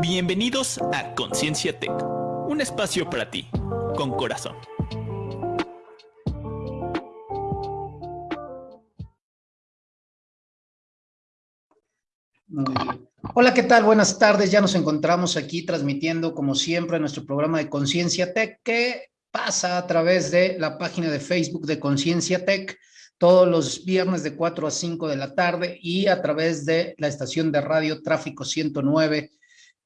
Bienvenidos a Conciencia Tech, un espacio para ti, con corazón. Hola, ¿qué tal? Buenas tardes. Ya nos encontramos aquí transmitiendo, como siempre, nuestro programa de Conciencia Tech, que pasa a través de la página de Facebook de Conciencia Tech todos los viernes de 4 a 5 de la tarde y a través de la estación de radio Tráfico 109,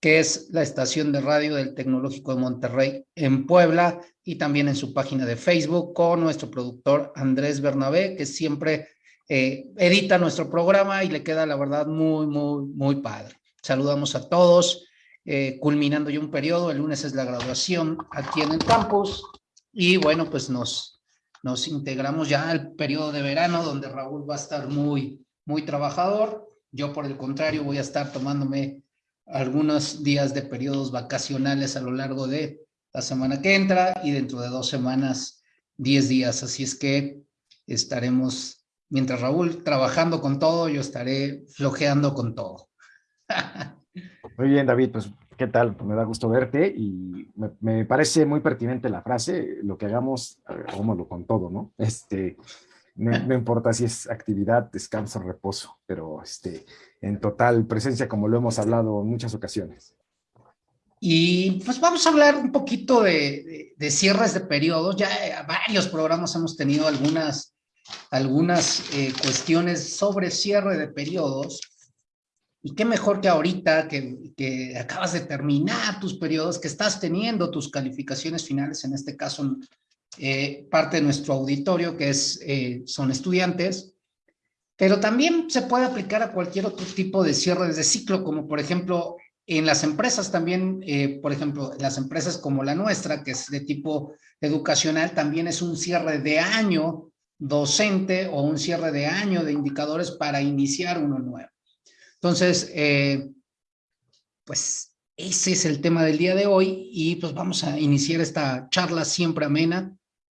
que es la estación de radio del Tecnológico de Monterrey en Puebla y también en su página de Facebook con nuestro productor Andrés Bernabé, que siempre eh, edita nuestro programa y le queda la verdad muy, muy, muy padre. Saludamos a todos, eh, culminando ya un periodo, el lunes es la graduación aquí en el campus y bueno, pues nos nos integramos ya al periodo de verano donde Raúl va a estar muy, muy trabajador. Yo, por el contrario, voy a estar tomándome algunos días de periodos vacacionales a lo largo de la semana que entra y dentro de dos semanas, diez días. Así es que estaremos, mientras Raúl trabajando con todo, yo estaré flojeando con todo. Muy bien, David, pues ¿Qué tal? Me da gusto verte y me, parece muy pertinente la frase, lo que hagamos, hagámoslo con todo, ¿no? Este, no, importa si es actividad, descanso, reposo, pero este, en total presencia, como lo hemos hablado en muchas ocasiones. Y pues vamos a hablar un poquito de, cierres de periodos. Ya varios programas hemos tenido algunas, algunas eh, cuestiones sobre cierre de periodos. Y qué mejor que ahorita que, acabas de terminar tus periodos, que estás teniendo tus calificaciones finales, en este caso eh, parte de nuestro auditorio, que es, eh, son estudiantes, pero también se puede aplicar a cualquier otro tipo de cierre de ciclo, como por ejemplo en las empresas también, eh, por ejemplo, las empresas como la nuestra, que es de tipo educacional, también es un cierre de año docente o un cierre de año de indicadores para iniciar uno nuevo. Entonces, pues ese es el tema del día de hoy y pues vamos a iniciar esta charla siempre amena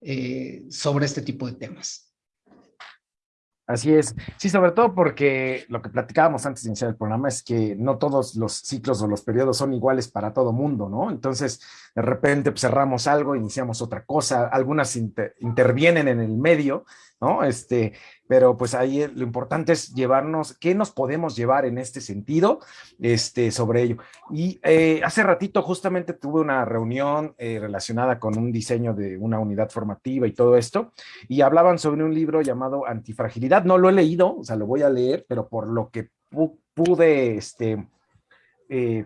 eh, sobre este tipo de temas. Así es. Sí, sobre todo porque lo que platicábamos antes de iniciar el programa es que no todos los ciclos o los periodos son iguales para todo mundo, ¿no? Entonces, de repente pues, cerramos algo, iniciamos otra cosa, algunas intervienen en el medio, ¿no? Este, pero pues ahí eh, lo importante es llevarnos, ¿qué nos podemos llevar en este sentido este, sobre ello? Y eh, hace ratito justamente tuve una reunión eh, relacionada con un diseño de una unidad formativa y todo esto, y hablaban sobre un libro llamado Antifragilidad, no lo he leído, o sea, lo voy a leer, pero por lo que pude este,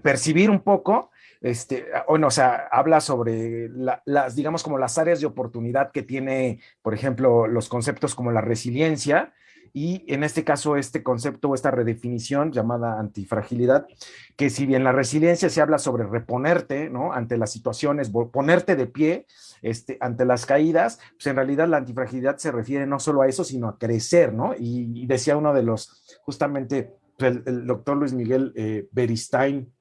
percibir un poco, este, bueno, o sea, habla sobre las, digamos, como las áreas de oportunidad que tiene, por ejemplo, los conceptos como la resiliencia, y en este caso este concepto o esta redefinición llamada antifragilidad, que si bien la resiliencia se habla sobre reponerte, ¿no? Ante las situaciones, ponerte de pie este, ante las caídas, pues en realidad la antifragilidad se refiere no solo a eso, sino a crecer, ¿no? Y, decía uno de los, justamente, pues, el, doctor Luis Miguel eh, Beristain,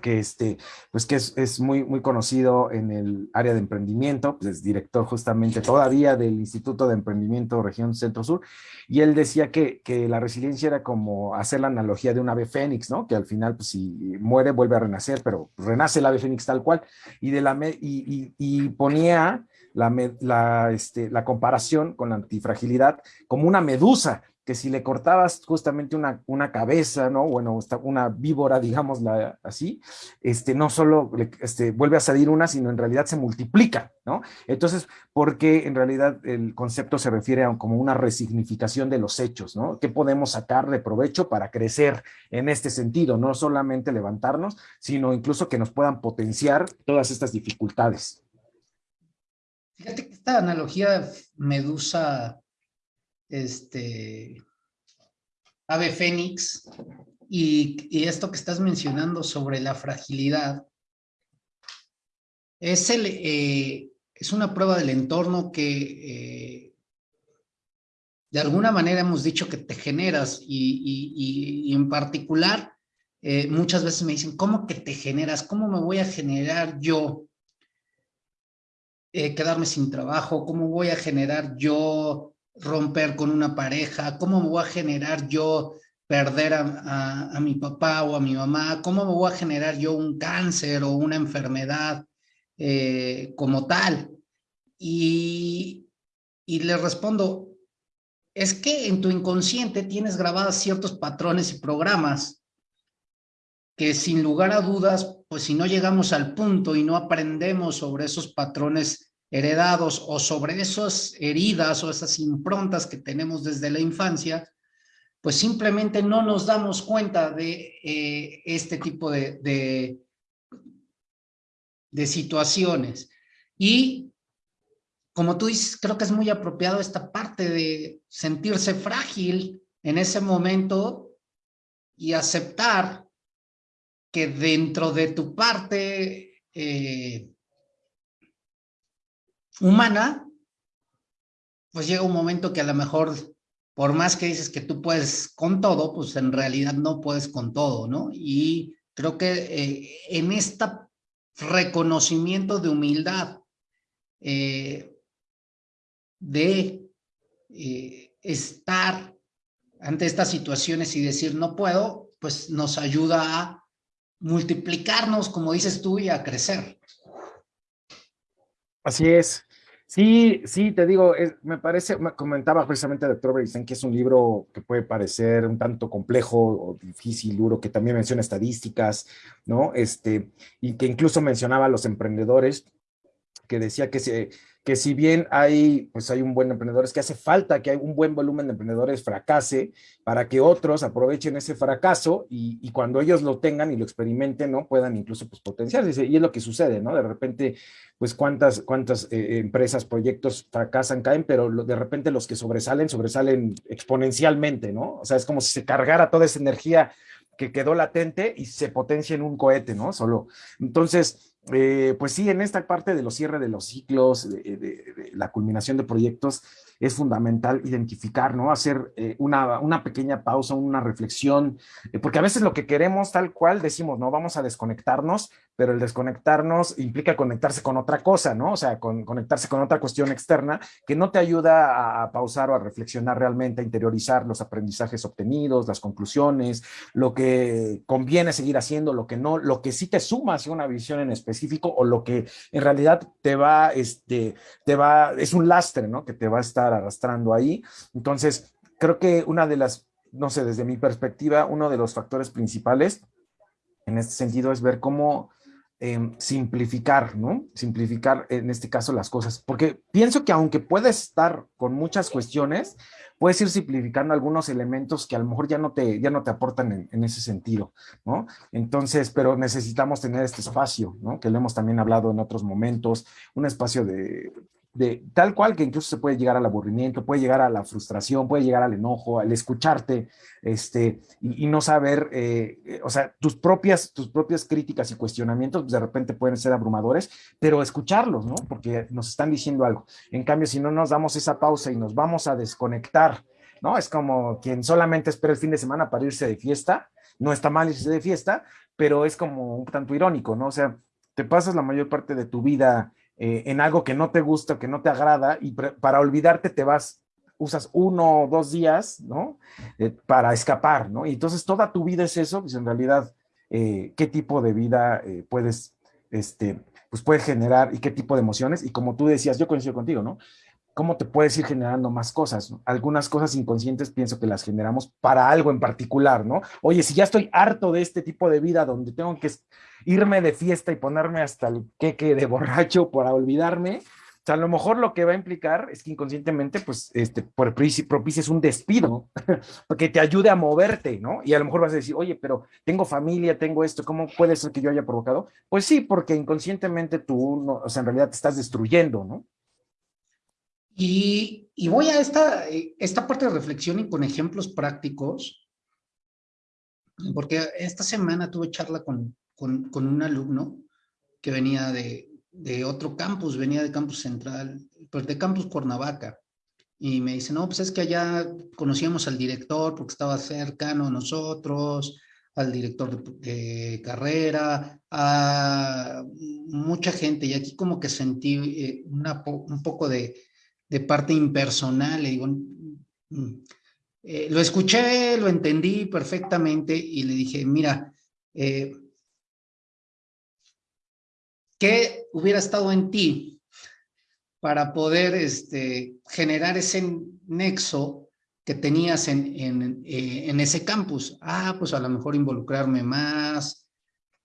que, este, pues que es, muy, muy conocido en el área de emprendimiento, pues es director justamente todavía del Instituto de Emprendimiento Región Centro Sur, y él decía que, que, la resiliencia era como hacer la analogía de un ave fénix, ¿no? Que al final, pues si muere, vuelve a renacer, pero renace el ave fénix tal cual, y, de la, y, y, ponía la, la, este, la comparación con la antifragilidad como una medusa, que si le cortabas justamente una, una cabeza, ¿no? Bueno, una víbora, digámosla así, este, no solo este, vuelve a salir una, sino en realidad se multiplica, ¿no? Entonces, porque en realidad el concepto se refiere a como una resignificación de los hechos, ¿no? ¿Qué podemos sacar de provecho para crecer en este sentido? No solamente levantarnos, sino incluso que nos puedan potenciar todas estas dificultades. Fíjate que esta analogía Medusa este, ave fénix, y, esto que estás mencionando sobre la fragilidad, es, el, eh, es una prueba del entorno que eh, de alguna manera hemos dicho que te generas y, en particular eh, muchas veces me dicen, ¿cómo que te generas? ¿Cómo me voy a generar yo quedarme sin trabajo? ¿Cómo voy a generar yo romper con una pareja, cómo me voy a generar yo perder a, mi papá o a mi mamá? ¿Cómo me voy a generar yo un cáncer o una enfermedad eh, como tal? Y, y le respondo, es que en tu inconsciente tienes grabadas ciertos patrones y programas que sin lugar a dudas, pues si no llegamos al punto y no aprendemos sobre esos patrones heredados o sobre esas heridas o esas improntas que tenemos desde la infancia, pues simplemente no nos damos cuenta de eh, este tipo de, de, situaciones. Y como tú dices, creo que es muy apropiado esta parte de sentirse frágil en ese momento y aceptar que dentro de tu parte eh, humana, pues llega un momento que a lo mejor, por más que dices que tú puedes con todo, pues en realidad no puedes con todo, ¿no? Y creo que eh, en este reconocimiento de humildad, eh, de eh, estar ante estas situaciones y decir no puedo, pues nos ayuda a multiplicarnos, como dices tú, y a crecer. Así es. Sí, sí, te digo, me parece, me comentaba precisamente doctor Beristen que es un libro que puede parecer un tanto complejo o difícil, duro, que también menciona estadísticas, ¿no? Este, y que incluso mencionaba a los emprendedores, que decía que se, que si bien hay, pues hay un buen emprendedor, es que hace falta que hay un buen volumen de emprendedores fracase para que otros aprovechen ese fracaso y, cuando ellos lo tengan y lo experimenten, ¿no? Puedan incluso pues potenciarse. Y es lo que sucede, ¿no? De repente, pues cuántas, cuántas eh, empresas, proyectos fracasan, caen, pero de repente los que sobresalen, sobresalen exponencialmente, ¿no? O sea, es como si se cargara toda esa energía que quedó latente y se potencia en un cohete, ¿no? Solo. Entonces, eh, pues sí, en esta parte de los cierres de los ciclos, de, la culminación de proyectos, es fundamental identificar, ¿no? Hacer eh, una, una, pequeña pausa, una reflexión, eh, porque a veces lo que queremos tal cual decimos, no, vamos a desconectarnos, pero el desconectarnos implica conectarse con otra cosa, ¿no? O sea, con, conectarse con otra cuestión externa que no te ayuda a, pausar o a reflexionar realmente, a interiorizar los aprendizajes obtenidos, las conclusiones, lo que conviene seguir haciendo, lo que no, lo que sí te suma hacia una visión en específico o lo que en realidad te va, este, te va, es un lastre, ¿no? Que te va a estar arrastrando ahí. Entonces, creo que una de las, no sé, desde mi perspectiva, uno de los factores principales en este sentido es ver cómo em, simplificar, ¿no? Simplificar en este caso las cosas, porque pienso que aunque puedes estar con muchas cuestiones, puedes ir simplificando algunos elementos que a lo mejor ya no te, ya no te aportan en, en, ese sentido, ¿no? Entonces, pero necesitamos tener este espacio, ¿no? Que lo hemos también hablado en otros momentos, un espacio de de tal cual que incluso se puede llegar al aburrimiento, puede llegar a la frustración, puede llegar al enojo, al escucharte, este, y, no saber, eh, eh, o sea, tus propias, tus propias críticas y cuestionamientos de repente pueden ser abrumadores, pero escucharlos, ¿no? Porque nos están diciendo algo. En cambio, si no nos damos esa pausa y nos vamos a desconectar, ¿no? Es como quien solamente espera el fin de semana para irse de fiesta, no está mal irse de fiesta, pero es como un tanto irónico, ¿no? O sea, te pasas la mayor parte de tu vida eh, en algo que no te gusta, que no te agrada, y para olvidarte te vas, usas uno o dos días, ¿no? Eh, para escapar, ¿no? Y entonces toda tu vida es eso, pues en realidad, eh, ¿qué tipo de vida puedes, este, pues puedes generar y qué tipo de emociones? Y como tú decías, yo coincido contigo, ¿no? ¿Cómo te puedes ir generando más cosas? Algunas cosas inconscientes pienso que las generamos para algo en particular, ¿no? Oye, si ya estoy harto de este tipo de vida donde tengo que irme de fiesta y ponerme hasta el queque de borracho para olvidarme, o sea, a lo mejor lo que va a implicar es que inconscientemente, pues, este, por propicies un despido, porque te ayude a moverte, ¿no? Y a lo mejor vas a decir, oye, pero tengo familia, tengo esto, ¿cómo puede ser que yo haya provocado? Pues sí, porque inconscientemente tú, no, o sea, en realidad te estás destruyendo, ¿no? Y, y voy a esta, esta parte de reflexión y con ejemplos prácticos, porque esta semana tuve charla con, con, un alumno que venía de, de, otro campus, venía de campus central, pues de campus Cuernavaca. Y me dice, no, pues es que allá conocíamos al director porque estaba cercano a nosotros, al director de, carrera, a mucha gente. Y aquí como que sentí eh, una, un poco de, de parte impersonal. Le digo, mm, eh, lo escuché, lo entendí perfectamente y le dije, mira, eh, ¿qué hubiera estado en ti para poder este, generar ese nexo que tenías en, en, eh, en, ese campus? Ah, pues a lo mejor involucrarme más,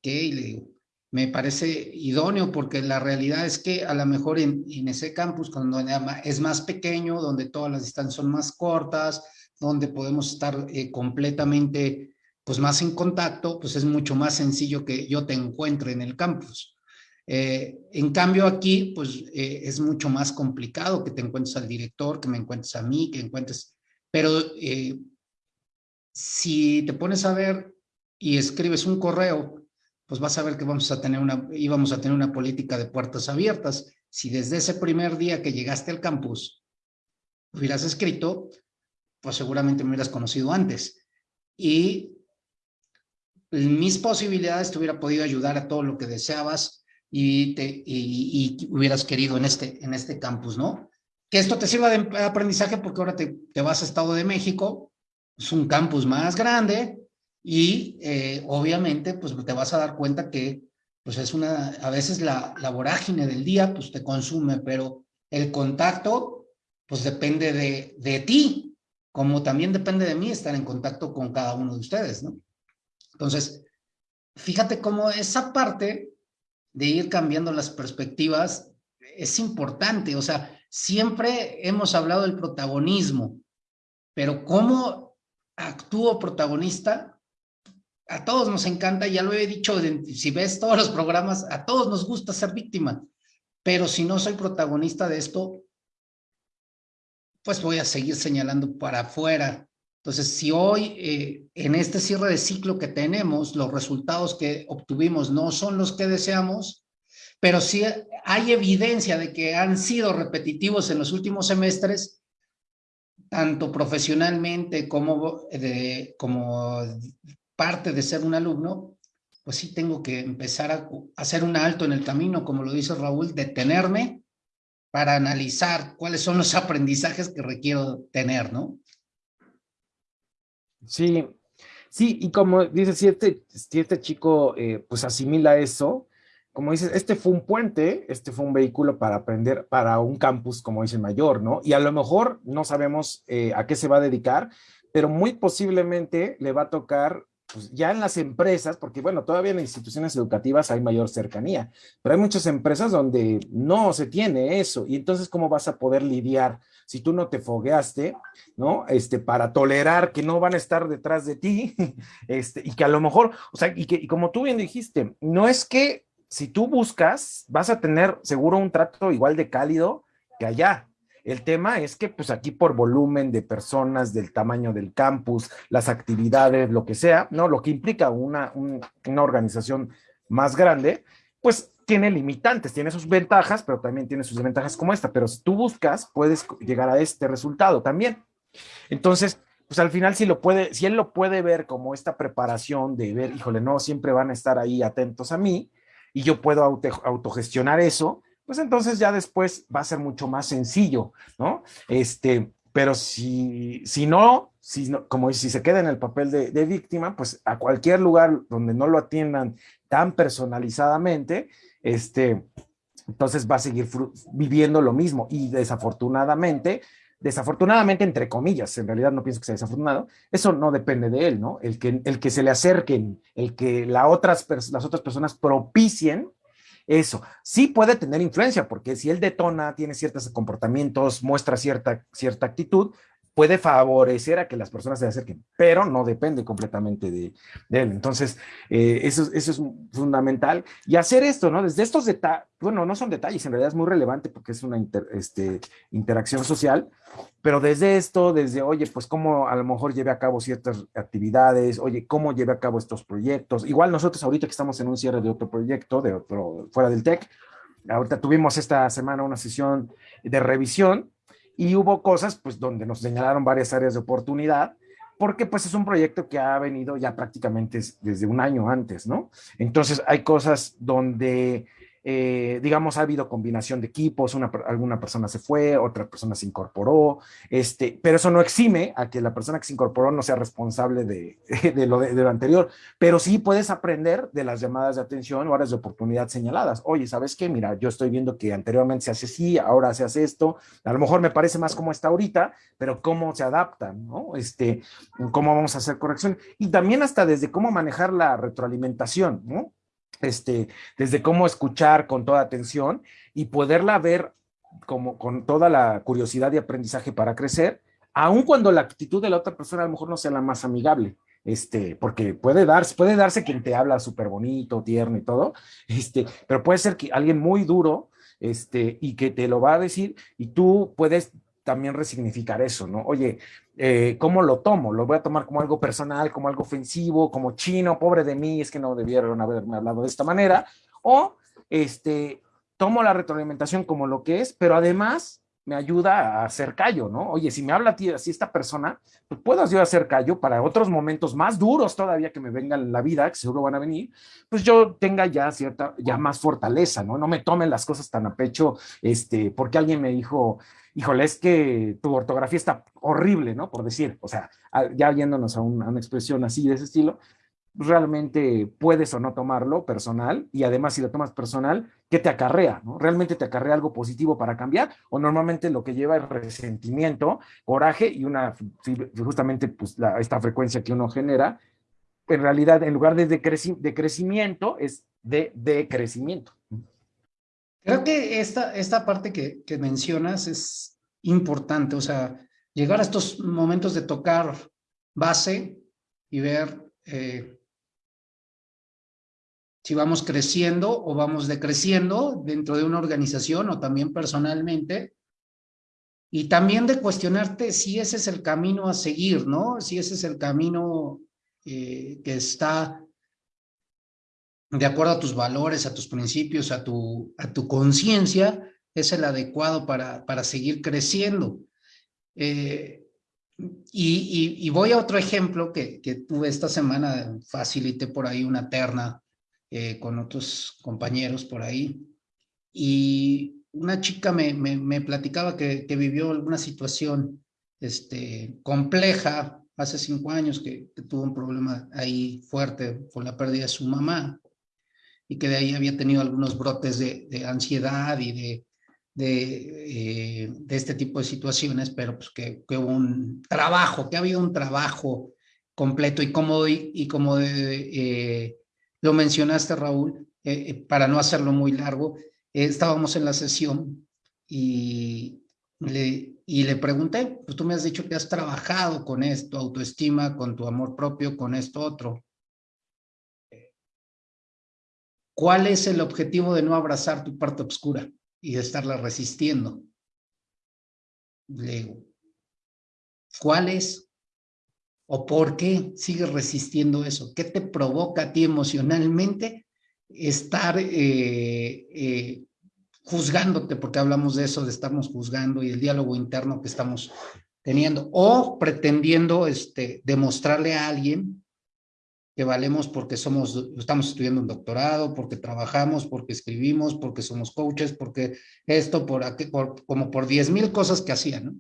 ¿qué? Y le digo, me parece idóneo porque la realidad es que a lo mejor en, en ese campus, cuando es más pequeño, donde todas las distancias son más cortas, donde podemos estar eh, completamente pues más en contacto, pues es mucho más sencillo que yo te encuentre en el campus. Eh, en cambio aquí, pues eh, es mucho más complicado que te encuentres al director, que me encuentres a mí, que encuentres... Pero si te pones a ver y escribes un correo, pues vas a ver que vamos a tener una, íbamos a tener una política de puertas abiertas. Si desde ese primer día que llegaste al campus hubieras escrito, pues seguramente me hubieras conocido antes. Y mis posibilidades te hubiera podido ayudar a todo lo que deseabas y, te, y, hubieras querido en este, en este campus, ¿no? Que esto te sirva de aprendizaje porque ahora te, te vas a Estado de México, es un campus más grande y eh, obviamente pues te vas a dar cuenta que pues es una, a veces la, la vorágine del día pues te consume, pero el contacto pues depende de, de ti, como también depende de mí estar en contacto con cada uno de ustedes, ¿no? Entonces, fíjate cómo esa parte de ir cambiando las perspectivas es importante, o sea, siempre hemos hablado del protagonismo, pero cómo actúo protagonista, a todos nos encanta, ya lo he dicho, si ves todos los programas, a todos nos gusta ser víctima, pero si no soy protagonista de esto, pues voy a seguir señalando para afuera. Entonces, si hoy eh, en este cierre de ciclo que tenemos, los resultados que obtuvimos no son los que deseamos, pero sí hay evidencia de que han sido repetitivos en los últimos semestres, tanto profesionalmente como, de, como parte de ser un alumno, pues sí tengo que empezar a hacer un alto en el camino, como lo dice Raúl, detenerme para analizar cuáles son los aprendizajes que requiero tener, ¿no? Sí, sí, y como dices, si este, si este chico eh, pues asimila eso, como dices, este fue un puente, este fue un vehículo para aprender para un campus, como dice mayor, ¿no? Y a lo mejor no sabemos eh, a qué se va a dedicar, pero muy posiblemente le va a tocar pues ya en las empresas, porque bueno, todavía en instituciones educativas hay mayor cercanía, pero hay muchas empresas donde no se tiene eso, y entonces ¿cómo vas a poder lidiar si tú no te fogueaste, ¿no? Este, para tolerar que no van a estar detrás de ti, este, y que a lo mejor, o sea, y que y como tú bien dijiste, no es que si tú buscas, vas a tener seguro un trato igual de cálido que allá, el tema es que pues aquí por volumen de personas, del tamaño del campus, las actividades, lo que sea, ¿no? Lo que implica una, una organización más grande, pues tiene limitantes, tiene sus ventajas, pero también tiene sus desventajas como esta, pero si tú buscas, puedes llegar a este resultado también. Entonces, pues al final si él lo puede ver como esta preparación de ver, híjole, no, siempre van a estar ahí atentos a mí, y yo puedo autogestionar eso, pues entonces ya después va a ser mucho más sencillo, ¿no? Este, pero si, si no, si como si se queda en el papel de, víctima, pues a cualquier lugar donde no lo atiendan tan personalizadamente, este, entonces va a seguir viviendo lo mismo y desafortunadamente, desafortunadamente entre comillas, en realidad no pienso que sea desafortunado, eso no depende de él, ¿no? El que, el que se le acerquen, el que otras, las otras personas propicien eso. Sí puede tener influencia, porque si él detona, tiene ciertos comportamientos, muestra cierta, cierta actitud, puede favorecer a que las personas se acerquen, pero no depende completamente de, él. Entonces, eh, eso, eso es fundamental. Y hacer esto, ¿no? Desde estos detalles, bueno, no son detalles, en realidad es muy relevante porque es una este, interacción social, pero desde esto, desde, oye, pues cómo a lo mejor lleve a cabo ciertas actividades, oye, cómo lleve a cabo estos proyectos. Igual nosotros ahorita que estamos en un cierre de otro proyecto, de otro, fuera del TEC, ahorita tuvimos esta semana una sesión de revisión y hubo cosas pues donde nos señalaron varias áreas de oportunidad, porque pues es un proyecto que ha venido ya prácticamente desde un año antes, ¿no? Entonces hay cosas donde eh, digamos, ha habido combinación de equipos, una, alguna persona se fue, otra persona se incorporó, este, pero eso no exime a que la persona que se incorporó no sea responsable de, de, lo, de, lo, anterior, pero sí puedes aprender de las llamadas de atención o áreas de oportunidad señaladas. Oye, ¿sabes qué? Mira, yo estoy viendo que anteriormente se hace así, ahora se hace esto, a lo mejor me parece más como está ahorita, pero cómo se adaptan, ¿no? Este, cómo vamos a hacer corrección. Y también hasta desde cómo manejar la retroalimentación, ¿no? Este, desde cómo escuchar con toda atención y poderla ver como con toda la curiosidad y aprendizaje para crecer, aun cuando la actitud de la otra persona a lo mejor no sea la más amigable, este, porque puede darse, puede darse quien te habla súper bonito, tierno y todo, este, pero puede ser que alguien muy duro, este, y que te lo va a decir y tú puedes también resignificar eso, ¿no? Oye, eh, ¿cómo lo tomo? ¿Lo voy a tomar como algo personal, como algo ofensivo, como chino, pobre de mí, es que no debieron haberme hablado de esta manera? O, este, tomo la retroalimentación como lo que es, pero además me ayuda a hacer callo, ¿no? Oye, si me habla a así esta persona, pues puedo yo hacer callo para otros momentos más duros todavía que me vengan en la vida, que seguro van a venir, pues yo tenga ya cierta, ya más fortaleza, ¿no? No me tomen las cosas tan a pecho, este, porque alguien me dijo, híjole, es que tu ortografía está horrible, ¿no? Por decir, o sea, ya yéndonos a, una expresión así de ese estilo, realmente puedes o no tomarlo personal y además si lo tomas personal, ¿qué te acarrea? ¿no? ¿Realmente te acarrea algo positivo para cambiar o normalmente lo que lleva es resentimiento, coraje y una, justamente pues, la, esta frecuencia que uno genera, en realidad en lugar de, de crecimiento es de decrecimiento. Creo que esta, esta parte que, que, mencionas es importante, o sea, llegar a estos momentos de tocar base y ver eh, si vamos creciendo o vamos decreciendo dentro de una organización o también personalmente, y también de cuestionarte si ese es el camino a seguir, ¿no? Si ese es el camino eh, que está de acuerdo a tus valores, a tus principios, a tu, a tu conciencia, es el adecuado para, para seguir creciendo. Eh, y, y, voy a otro ejemplo que, que, tuve esta semana, facilité por ahí una terna eh, con otros compañeros por ahí, y una chica me, me, platicaba que, que, vivió alguna situación este, compleja hace cinco años, que, tuvo un problema ahí fuerte con la pérdida de su mamá, y que de ahí había tenido algunos brotes de, ansiedad y de, de, eh, de, este tipo de situaciones, pero pues que, que, hubo un trabajo, que ha habido un trabajo completo y como, y, como lo mencionaste Raúl, eh, eh para no hacerlo muy largo, eh, estábamos en la sesión y le, pregunté, pues tú me has dicho que has trabajado con esto, autoestima, con tu amor propio, con esto otro. ¿Cuál es el objetivo de no abrazar tu parte oscura y de estarla resistiendo? Le digo, ¿cuál es? ¿O por qué sigues resistiendo eso? ¿Qué te provoca a ti emocionalmente estar eh, eh, juzgándote? Porque hablamos de eso, de estarnos juzgando y el diálogo interno que estamos teniendo. O pretendiendo este, demostrarle a alguien que valemos porque somos, estamos estudiando un doctorado, porque trabajamos, porque escribimos, porque somos coaches, porque esto, por, aquí, como por 10 mil cosas que hacían, ¿no?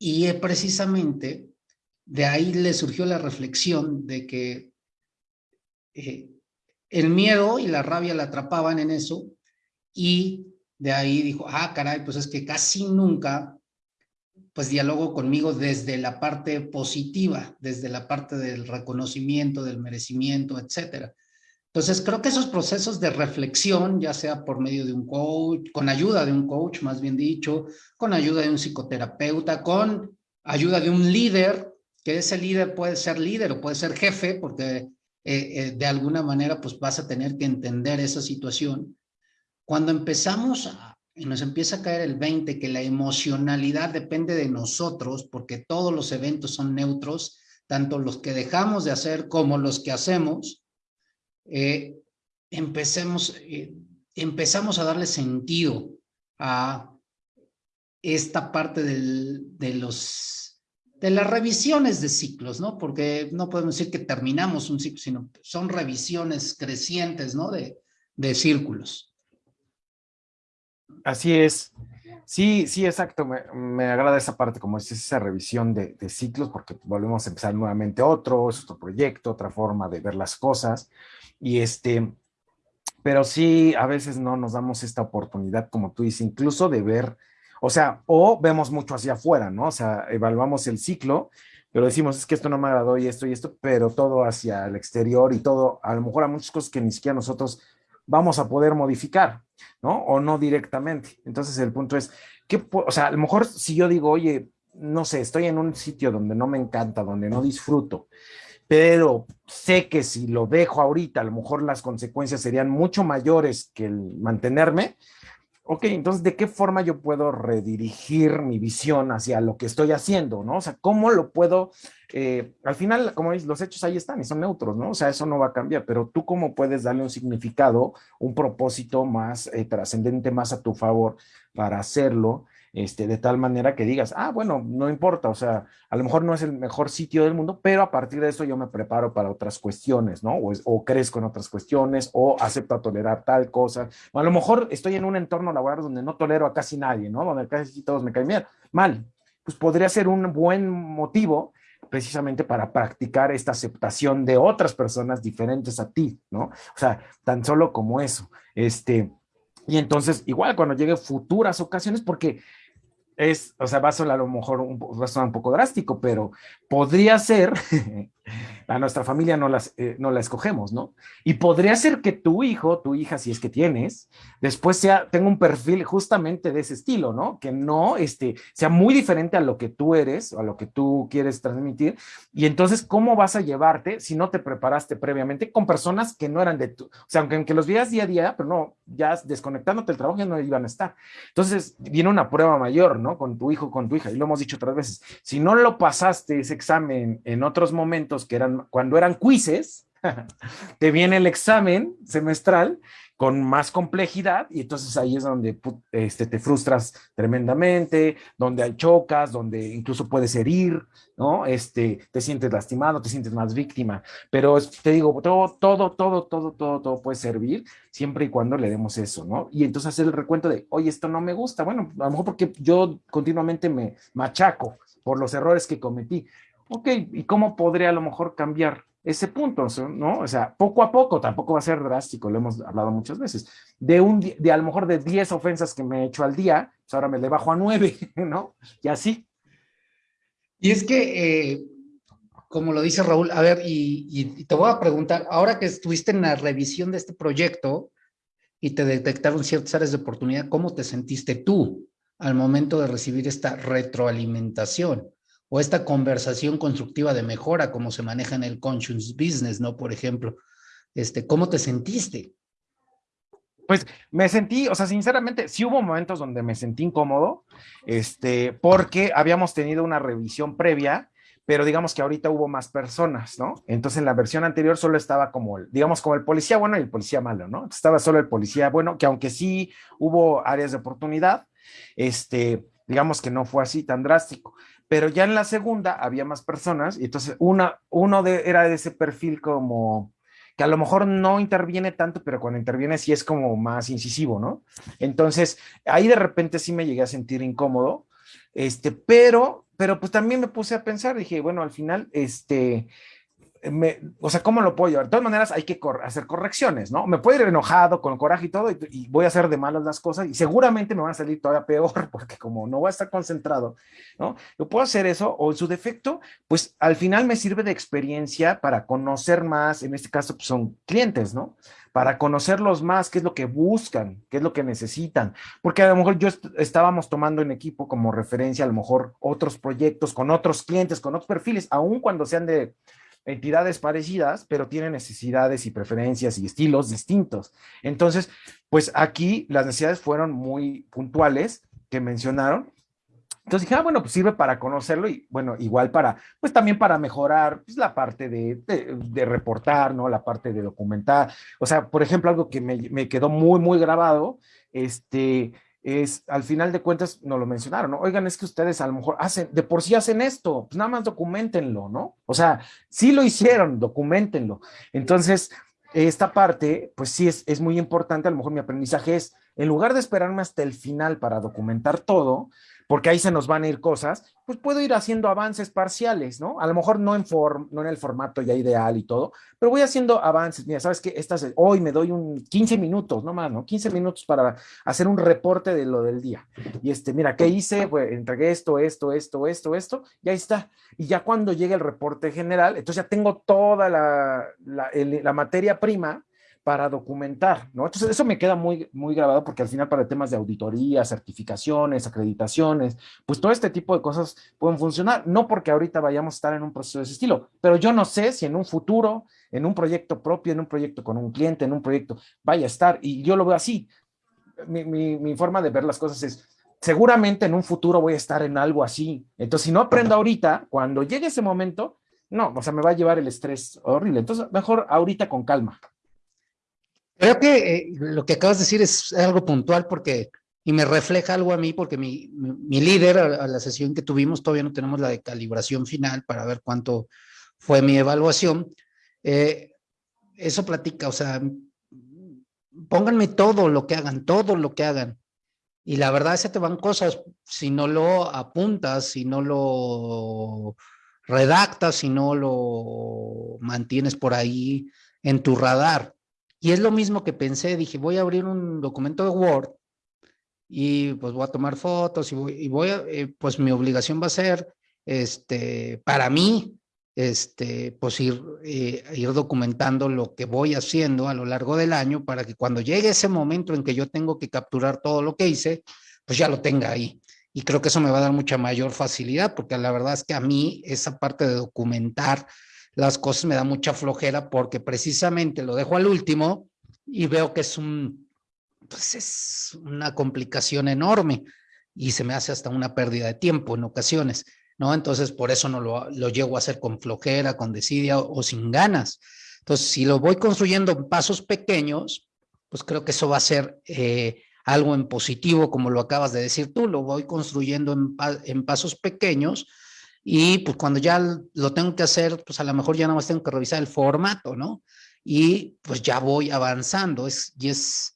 Y eh, precisamente de ahí le surgió la reflexión de que eh, el miedo y la rabia la atrapaban en eso y de ahí dijo, ah, caray, pues es que casi nunca pues dialogo conmigo desde la parte positiva, desde la parte del reconocimiento, del merecimiento, etcétera. Entonces, creo que esos procesos de reflexión, ya sea por medio de un coach, con ayuda de un coach, más bien dicho, con ayuda de un psicoterapeuta, con ayuda de un líder, que ese líder puede ser líder o puede ser jefe, porque eh, eh, de alguna manera pues vas a tener que entender esa situación. Cuando empezamos a, nos empieza a caer el 20 que la emocionalidad depende de nosotros porque todos los eventos son neutros, tanto los que dejamos de hacer como los que hacemos, eh, empecemos, eh, empezamos a darle sentido a esta parte de los de las revisiones de ciclos, ¿no? Porque no podemos decir que terminamos un ciclo, sino son revisiones crecientes, ¿no? De, de círculos. Así es. Sí, sí, exacto. Me, agrada esa parte, como es esa revisión de, ciclos, porque volvemos a empezar nuevamente otro, es otro proyecto, otra forma de ver las cosas. Y este, pero sí, a veces no nos damos esta oportunidad, como tú dices, incluso de ver, o sea, o vemos mucho hacia afuera, ¿no? O sea, evaluamos el ciclo, pero decimos, es que esto no me agradó y esto y esto, pero todo hacia el exterior y todo, a lo mejor a muchas cosas que ni siquiera nosotros vamos a poder modificar, ¿no? O no directamente. Entonces el punto es, ¿qué, o sea, a lo mejor si yo digo, oye, no sé, estoy en un sitio donde no me encanta, donde no disfruto, pero sé que si lo dejo ahorita, a lo mejor las consecuencias serían mucho mayores que el mantenerme, ok, entonces, ¿de qué forma yo puedo redirigir mi visión hacia lo que estoy haciendo, no? O sea, ¿cómo lo puedo, eh, al final, como dices, los hechos ahí están y son neutros, ¿no? O sea, eso no va a cambiar, pero tú cómo puedes darle un significado, un propósito más eh, trascendente, más a tu favor para hacerlo este, de tal manera que digas, ah, bueno, no importa, o sea, a lo mejor no es el mejor sitio del mundo, pero a partir de eso yo me preparo para otras cuestiones, ¿no? O, crezco en otras cuestiones, o acepto tolerar tal cosa, o a lo mejor estoy en un entorno laboral donde no tolero a casi nadie, ¿no? Donde casi todos me caen mal, pues podría ser un buen motivo precisamente para practicar esta aceptación de otras personas diferentes a ti, ¿no? O sea, tan solo como eso, este... Y entonces, igual cuando llegue futuras ocasiones, porque es, o sea, va a sonar a lo mejor un, va a sonar un poco drástico, pero podría ser a nuestra familia no, las, eh, no la escogemos, ¿no? Y podría ser que tu hijo, tu hija, si es que tienes, después sea, tenga un perfil justamente de ese estilo, ¿no? Que no este, sea muy diferente a lo que tú eres a lo que tú quieres transmitir. Y entonces, ¿cómo vas a llevarte si no te preparaste previamente con personas que no eran de tu, o sea, aunque, los veas día a día, pero no, ya desconectándote el trabajo ya no iban a estar. Entonces, viene una prueba mayor, ¿no? Con tu hijo, con tu hija, y lo hemos dicho otras veces. Si no lo pasaste ese examen en otros momentos que eran cuando eran quizzes, te viene el examen semestral con más complejidad y entonces ahí es donde este, te frustras tremendamente, donde hay chocas, donde incluso puedes herir, ¿no? Este, te sientes lastimado, te sientes más víctima, pero te digo, todo, todo, todo, todo, todo, todo puede servir siempre y cuando le demos eso, ¿no? Y entonces hacer el recuento de, oye, esto no me gusta, bueno, a lo mejor porque yo continuamente me machaco por los errores que cometí, ok, ¿y cómo podría a lo mejor cambiar ese punto, ¿no? O sea, poco a poco, tampoco va a ser drástico, lo hemos hablado muchas veces. De un de a lo mejor de 10 ofensas que me he hecho al día, pues ahora me le bajo a 9, ¿no? Y así. Y es que, eh, como lo dice Raúl, a ver, y, te voy a preguntar, ahora que estuviste en la revisión de este proyecto y te detectaron ciertas áreas de oportunidad, ¿cómo te sentiste tú al momento de recibir esta retroalimentación? O esta conversación constructiva de mejora como se maneja en el conscious business, ¿no? Por ejemplo, este, ¿cómo te sentiste? Pues me sentí, o sea, sinceramente, sí hubo momentos donde me sentí incómodo, este, porque habíamos tenido una revisión previa, pero digamos que ahorita hubo más personas, ¿no? Entonces en la versión anterior solo estaba como, digamos, como el policía bueno y el policía malo, ¿no? Estaba solo el policía bueno, que aunque sí hubo áreas de oportunidad, este, digamos que no fue así tan drástico pero ya en la segunda había más personas y entonces una, uno de, era de ese perfil como que a lo mejor no interviene tanto, pero cuando interviene sí es como más incisivo, ¿no? Entonces, ahí de repente sí me llegué a sentir incómodo, este, pero, pero pues también me puse a pensar, dije, bueno, al final, este, o sea, ¿cómo lo puedo llevar? De todas maneras, hay que hacer correcciones, ¿no? Me puedo ir enojado, con coraje y todo, y, voy a hacer de malas las cosas, y seguramente me van a salir todavía peor, porque como no voy a estar concentrado, ¿no? Yo puedo hacer eso, o en su defecto, pues al final me sirve de experiencia para conocer más, en este caso, pues son clientes, ¿no? Para conocerlos más, qué es lo que buscan, qué es lo que necesitan, porque a lo mejor yo estábamos tomando en equipo como referencia, a lo mejor otros proyectos con otros clientes, con otros perfiles, aun cuando sean de entidades parecidas, pero tienen necesidades y preferencias y estilos distintos. Entonces, pues aquí las necesidades fueron muy puntuales que mencionaron. Entonces dije, ah, bueno, pues sirve para conocerlo y bueno, igual para, pues también para mejorar pues, la parte de, de, reportar, ¿no? La parte de documentar. O sea, por ejemplo, algo que me, me quedó muy, muy grabado, este, es, al final de cuentas, no lo mencionaron, ¿no? Oigan, es que ustedes a lo mejor hacen, de por sí hacen esto, pues nada más documentenlo, ¿no? O sea, sí lo hicieron, documentenlo. Entonces, esta parte, pues sí es, es muy importante, a lo mejor mi aprendizaje es, en lugar de esperarme hasta el final para documentar todo, porque ahí se nos van a ir cosas, pues puedo ir haciendo avances parciales, ¿no? A lo mejor no en, no en el formato ya ideal y todo, pero voy haciendo avances. Mira, ¿sabes qué? Estas, hoy me doy un 15 minutos, no más, ¿no? 15 minutos para hacer un reporte de lo del día. Y este, mira, ¿qué hice? Pues entregué esto, esto, esto, esto, esto, y ahí está. Y ya cuando llegue el reporte general, entonces ya tengo toda la, la materia prima para documentar, ¿no? Entonces eso me queda muy, muy grabado porque al final para temas de auditoría, certificaciones, acreditaciones, pues todo este tipo de cosas pueden funcionar, no porque ahorita vayamos a estar en un proceso de ese estilo, pero yo no sé si en un futuro, en un proyecto propio, en un proyecto con un cliente, en un proyecto, vaya a estar, y yo lo veo así. Mi, mi, mi forma de ver las cosas es, seguramente en un futuro voy a estar en algo así, entonces si no aprendo ahorita, cuando llegue ese momento, no, o sea, me va a llevar el estrés horrible, entonces mejor ahorita con calma. Creo que eh, lo que acabas de decir es algo puntual porque, y me refleja algo a mí, porque mi, mi, líder a, la sesión que tuvimos, todavía no tenemos la de calibración final para ver cuánto fue mi evaluación. Eh, eso platica, o sea, pónganme todo lo que hagan, todo lo que hagan. Y la verdad que te van cosas, si no lo apuntas, si no lo redactas, si no lo mantienes por ahí en tu radar. Y es lo mismo que pensé, dije, voy a abrir un documento de Word y pues voy a tomar fotos y voy, a, eh, pues mi obligación va a ser, este, para mí, este, pues ir, eh, ir documentando lo que voy haciendo a lo largo del año para que cuando llegue ese momento en que yo tengo que capturar todo lo que hice, pues ya lo tenga ahí. Y creo que eso me va a dar mucha mayor facilidad, porque la verdad es que a mí esa parte de documentar las cosas me da mucha flojera porque precisamente lo dejo al último y veo que es un, pues es una complicación enorme y se me hace hasta una pérdida de tiempo en ocasiones, ¿no? Entonces, por eso no lo, lo llego a hacer con flojera, con desidia o, sin ganas. Entonces, si lo voy construyendo en pasos pequeños, pues creo que eso va a ser eh, algo en positivo, como lo acabas de decir tú, lo voy construyendo en, en pasos pequeños, y pues cuando ya lo tengo que hacer, pues a lo mejor ya nada más tengo que revisar el formato, ¿no? Y pues ya voy avanzando. Es, y es,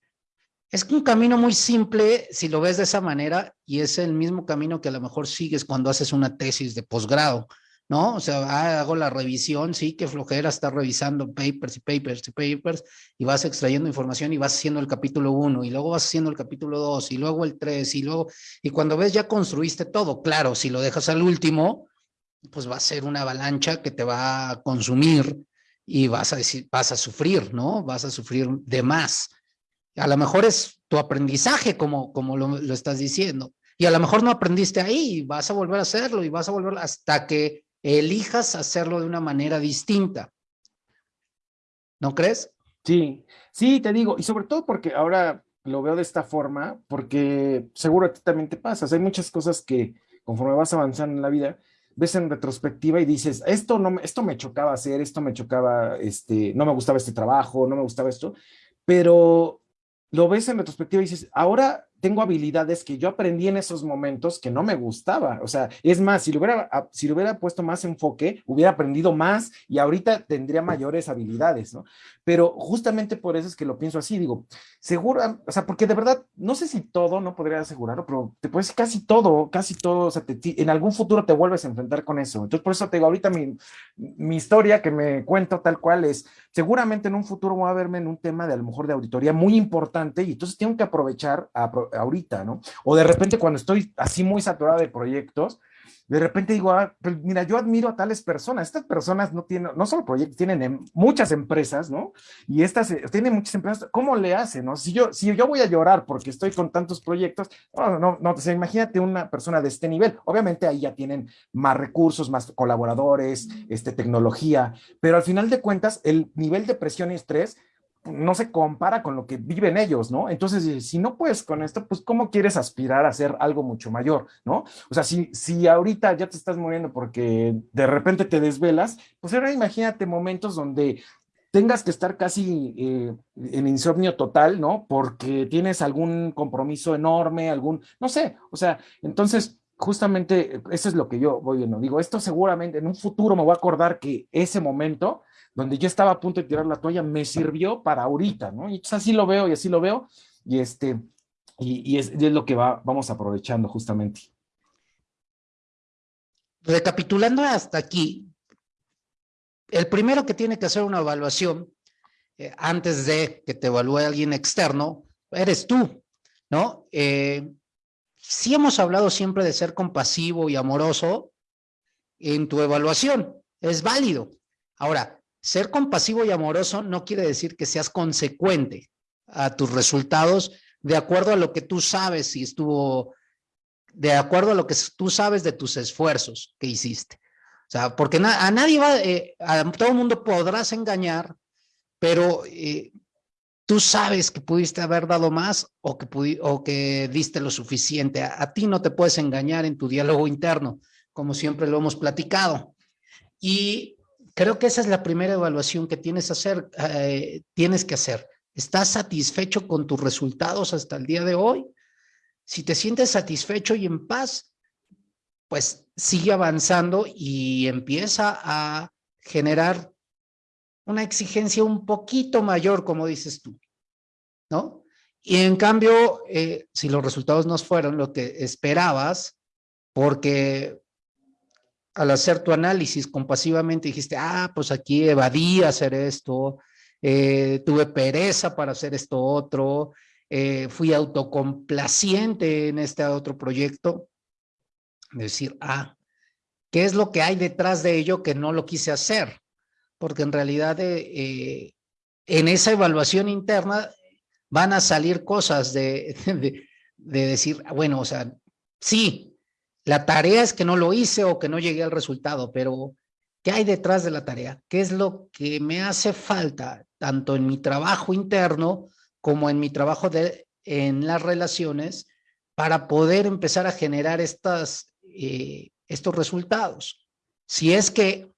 es un camino muy simple si lo ves de esa manera y es el mismo camino que a lo mejor sigues cuando haces una tesis de posgrado, ¿no? O sea, ah, hago la revisión, sí, que flojera estar revisando papers y papers y papers y vas extrayendo información y vas haciendo el capítulo 1 y luego vas haciendo el capítulo 2 y luego el 3 y luego, y cuando ves ya construiste todo, claro, si lo dejas al último, pues va a ser una avalancha que te va a consumir y vas a decir, vas a sufrir, ¿no? Vas a sufrir de más. A lo mejor es tu aprendizaje, como, como lo, lo estás diciendo. Y a lo mejor no aprendiste ahí, vas a volver a hacerlo y vas a volver hasta que elijas hacerlo de una manera distinta. ¿No crees? Sí, sí, te digo, y sobre todo porque ahora lo veo de esta forma, porque seguro a ti también te pasas. Hay muchas cosas que conforme vas avanzando en la vida, ves en retrospectiva y dices, esto, no, esto me chocaba hacer, esto me chocaba, este, no me gustaba este trabajo, no me gustaba esto, pero lo ves en retrospectiva y dices, ahora tengo habilidades que yo aprendí en esos momentos que no me gustaba. O sea, es más, si lo hubiera, ah, si hubiera puesto más enfoque, hubiera aprendido más y ahorita tendría mayores habilidades, ¿no? Pero justamente por eso es que lo pienso así, digo, seguro, o sea, porque de verdad, no sé si todo, no podría asegurarlo, pero te puedes casi todo, casi todo, o sea, en algún futuro te vuelves a enfrentar con eso. Entonces, por eso te digo, ahorita mi, mi historia que me cuento tal cual es, seguramente en un futuro voy a verme en un tema de a lo mejor de auditoría muy importante y entonces tengo que aprovechar, a, ahorita, ¿no? O de repente cuando estoy así muy saturado de proyectos, de repente digo, ah, pues mira, yo admiro a tales personas. Estas personas no tienen, no solo proyectos, tienen em, muchas empresas, ¿no? Y estas eh, tienen muchas empresas. ¿Cómo le hacen, no? Si yo, si yo voy a llorar porque estoy con tantos proyectos, no, no, no, pues imagínate una persona de este nivel. Obviamente ahí ya tienen más recursos, más colaboradores, este, tecnología, pero al final de cuentas, el nivel de presión y estrés no se compara con lo que viven ellos, ¿no? Entonces, si no puedes con esto, pues ¿cómo quieres aspirar a hacer algo mucho mayor, ¿no? O sea, si, si ahorita ya te estás muriendo porque de repente te desvelas, pues ahora imagínate momentos donde tengas que estar casi eh, en insomnio total, ¿no? Porque tienes algún compromiso enorme, algún, no sé, o sea, entonces justamente eso es lo que yo voy viendo. Digo, esto seguramente en un futuro me voy a acordar que ese momento donde yo estaba a punto de tirar la toalla, me sirvió para ahorita, ¿no? Y así lo veo y así lo veo, y este, y, es, lo que va, vamos aprovechando justamente. Recapitulando hasta aquí, el primero que tiene que hacer una evaluación eh, antes de que te evalúe alguien externo, eres tú, ¿no? Eh, sí hemos hablado siempre de ser compasivo y amoroso en tu evaluación, es válido. Ahora, ser compasivo y amoroso no quiere decir que seas consecuente a tus resultados de acuerdo a lo que tú sabes si estuvo, de acuerdo a lo que tú sabes de tus esfuerzos que hiciste. O sea, porque a nadie va, eh, a todo mundo podrás engañar, pero eh, tú sabes que pudiste haber dado más o que, o que diste lo suficiente. A, ti no te puedes engañar en tu diálogo interno, como siempre lo hemos platicado. Y creo que esa es la primera evaluación que tienes, hacer, eh, tienes que hacer. ¿Estás satisfecho con tus resultados hasta el día de hoy? Si te sientes satisfecho y en paz, pues sigue avanzando y empieza a generar una exigencia un poquito mayor, como dices tú, ¿no? Y en cambio, eh, si los resultados no fueron lo que esperabas, porque al hacer tu análisis compasivamente dijiste, ah, pues aquí evadí hacer esto, eh, tuve pereza para hacer esto otro, eh, fui autocomplaciente en este otro proyecto, decir, ah, ¿qué es lo que hay detrás de ello que no lo quise hacer? porque en realidad eh, en esa evaluación interna van a salir cosas de, de, decir, bueno, o sea, sí, la tarea es que no lo hice o que no llegué al resultado, pero ¿qué hay detrás de la tarea? ¿Qué es lo que me hace falta tanto en mi trabajo interno como en mi trabajo de, en las relaciones para poder empezar a generar estas, eh, estos resultados? Si es que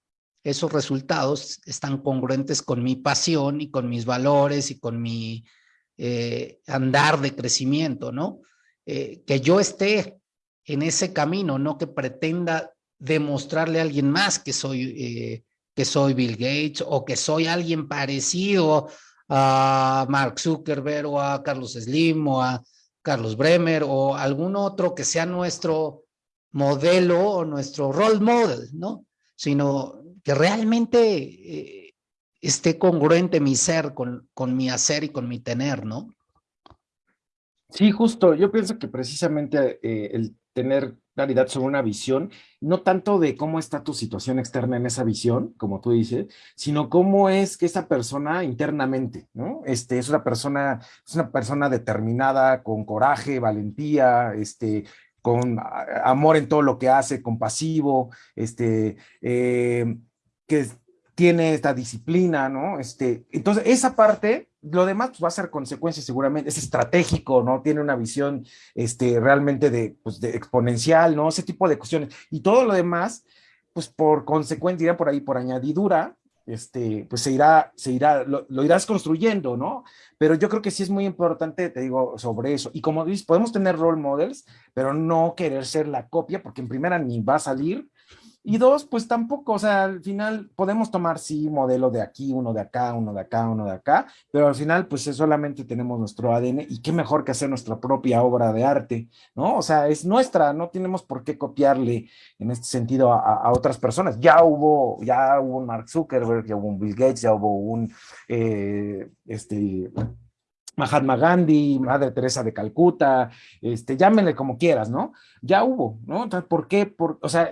esos resultados están congruentes con mi pasión y con mis valores y con mi eh, andar de crecimiento, ¿no? Eh, que yo esté en ese camino, no que pretenda demostrarle a alguien más que soy, eh, que soy Bill Gates o que soy alguien parecido a Mark Zuckerberg o a Carlos Slim o a Carlos Bremer o algún otro que sea nuestro modelo o nuestro role model, ¿no? Sino que realmente eh, esté congruente mi ser con, con mi hacer y con mi tener, ¿no? Sí, justo. Yo pienso que precisamente eh, el tener claridad sobre una visión, no tanto de cómo está tu situación externa en esa visión, como tú dices, sino cómo es que esa persona internamente, ¿no? Este, es una persona, es una persona determinada, con coraje, valentía, este, con amor en todo lo que hace, compasivo, este, eh, que tiene esta disciplina, ¿no? Este, entonces, esa parte, lo demás pues, va a ser consecuencia seguramente, es estratégico, ¿no? Tiene una visión este, realmente de, pues, de exponencial, ¿no? Ese tipo de cuestiones. Y todo lo demás, pues por consecuencia, por ahí, por añadidura, este, pues se irá, se irá, lo, lo, irás construyendo, ¿no? Pero yo creo que sí es muy importante, te digo, sobre eso. Y como dices, podemos tener role models, pero no querer ser la copia, porque en primera ni va a salir, y dos, pues tampoco, o sea, al final podemos tomar, sí, modelo de aquí, uno de acá, uno de acá, uno de acá, pero al final, pues solamente tenemos nuestro ADN y qué mejor que hacer nuestra propia obra de arte, ¿no? O sea, es nuestra, no tenemos por qué copiarle en este sentido a, otras personas. Ya hubo, ya hubo un Mark Zuckerberg, ya hubo un Bill Gates, ya hubo un, eh, este, Mahatma Gandhi, Madre Teresa de Calcuta, este, llámenle como quieras, ¿no? Ya hubo, ¿no? Entonces, ¿por qué? Por, o sea,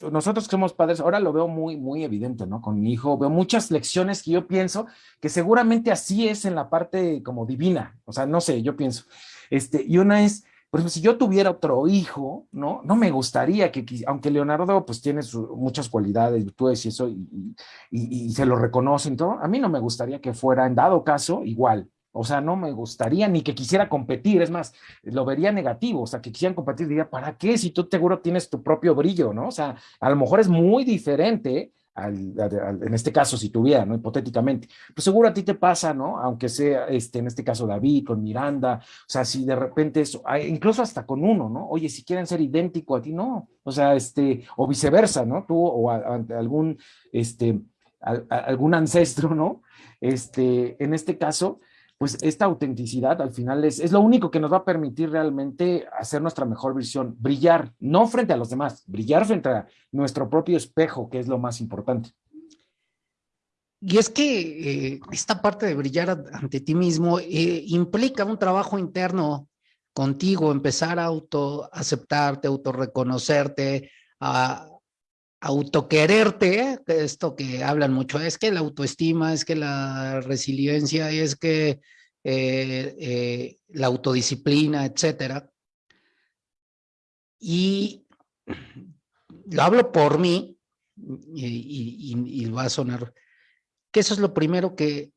nosotros que somos padres, ahora lo veo muy, muy evidente, ¿no? Con mi hijo, veo muchas lecciones que yo pienso que seguramente así es en la parte como divina, o sea, no sé, yo pienso. Este, y una es, por ejemplo, si yo tuviera otro hijo, ¿no? No me gustaría que, aunque Leonardo pues tiene muchas cualidades, virtudes y eso, y, y, y se lo reconocen todo, a mí no me gustaría que fuera en dado caso igual, o sea, no me gustaría ni que quisiera competir, es más, lo vería negativo, o sea, que quisieran competir, diría, ¿para qué? Si tú seguro tienes tu propio brillo, ¿no? O sea, a lo mejor es muy diferente, en este caso, si tuviera, ¿no? Hipotéticamente, pues seguro a ti te pasa, ¿no? Aunque sea, este, en este caso, David, con Miranda, o sea, si de repente eso, incluso hasta con uno, ¿no? Oye, si quieren ser idéntico a ti, no, o sea, este, o viceversa, ¿no? Tú o algún, este, algún ancestro, ¿no? Este, en este caso, pues esta autenticidad al final es, es lo único que nos va a permitir realmente hacer nuestra mejor visión, brillar, no frente a los demás, brillar frente a nuestro propio espejo, que es lo más importante. Y es que eh, esta parte de brillar ante ti mismo eh, implica un trabajo interno contigo, empezar a auto aceptarte, autorreconocerte, a autoquererte, esto que hablan mucho, es que la autoestima, es que la resiliencia, es que eh, eh, la autodisciplina, etcétera. Y lo hablo por mí, y, y, va a sonar, que eso es lo primero que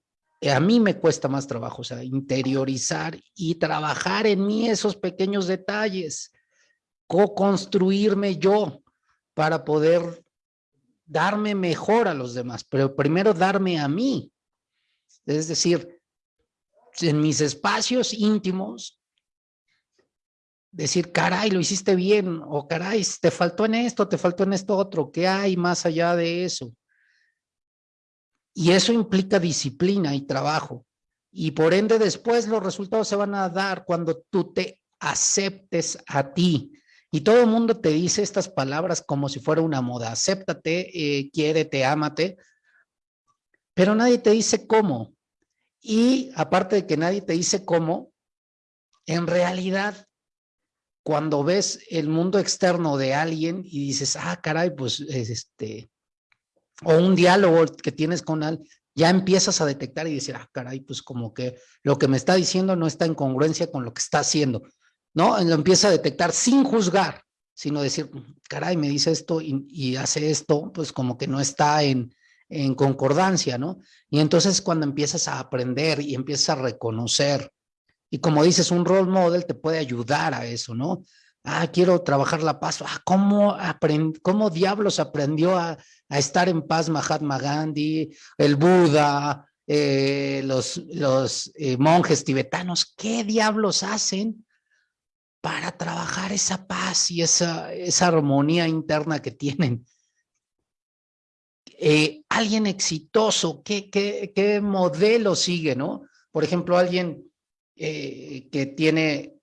a mí me cuesta más trabajo, o sea, interiorizar y trabajar en mí esos pequeños detalles, co-construirme yo, para poder darme mejor a los demás, pero primero darme a mí. Es decir, en mis espacios íntimos, decir, caray, lo hiciste bien, o caray, te faltó en esto, te faltó en esto otro, ¿qué hay más allá de eso? Y eso implica disciplina y trabajo. Y por ende después los resultados se van a dar cuando tú te aceptes a ti, y todo el mundo te dice estas palabras como si fuera una moda. Acéptate, eh, quiérete, ámate. Pero nadie te dice cómo. Y aparte de que nadie te dice cómo, en realidad, cuando ves el mundo externo de alguien y dices, ah, caray, pues este, o un diálogo que tienes con alguien, ya empiezas a detectar y decir, ah, caray, pues como que lo que me está diciendo no está en congruencia con lo que está haciendo. ¿No? Lo empieza a detectar sin juzgar, sino decir, caray, me dice esto y, hace esto, pues como que no está en, en concordancia, ¿no? Y entonces cuando empiezas a aprender y empiezas a reconocer, y como dices, un role model te puede ayudar a eso, ¿no? Ah, quiero trabajar la paz. Ah, ¿cómo, ¿Cómo diablos aprendió a, estar en paz Mahatma Gandhi, el Buda, eh, los, los eh, monjes tibetanos? ¿Qué diablos hacen para trabajar esa paz y esa, esa armonía interna que tienen. Eh, alguien exitoso, ¿qué, ¿qué, qué, modelo sigue, no? Por ejemplo, alguien eh, que tiene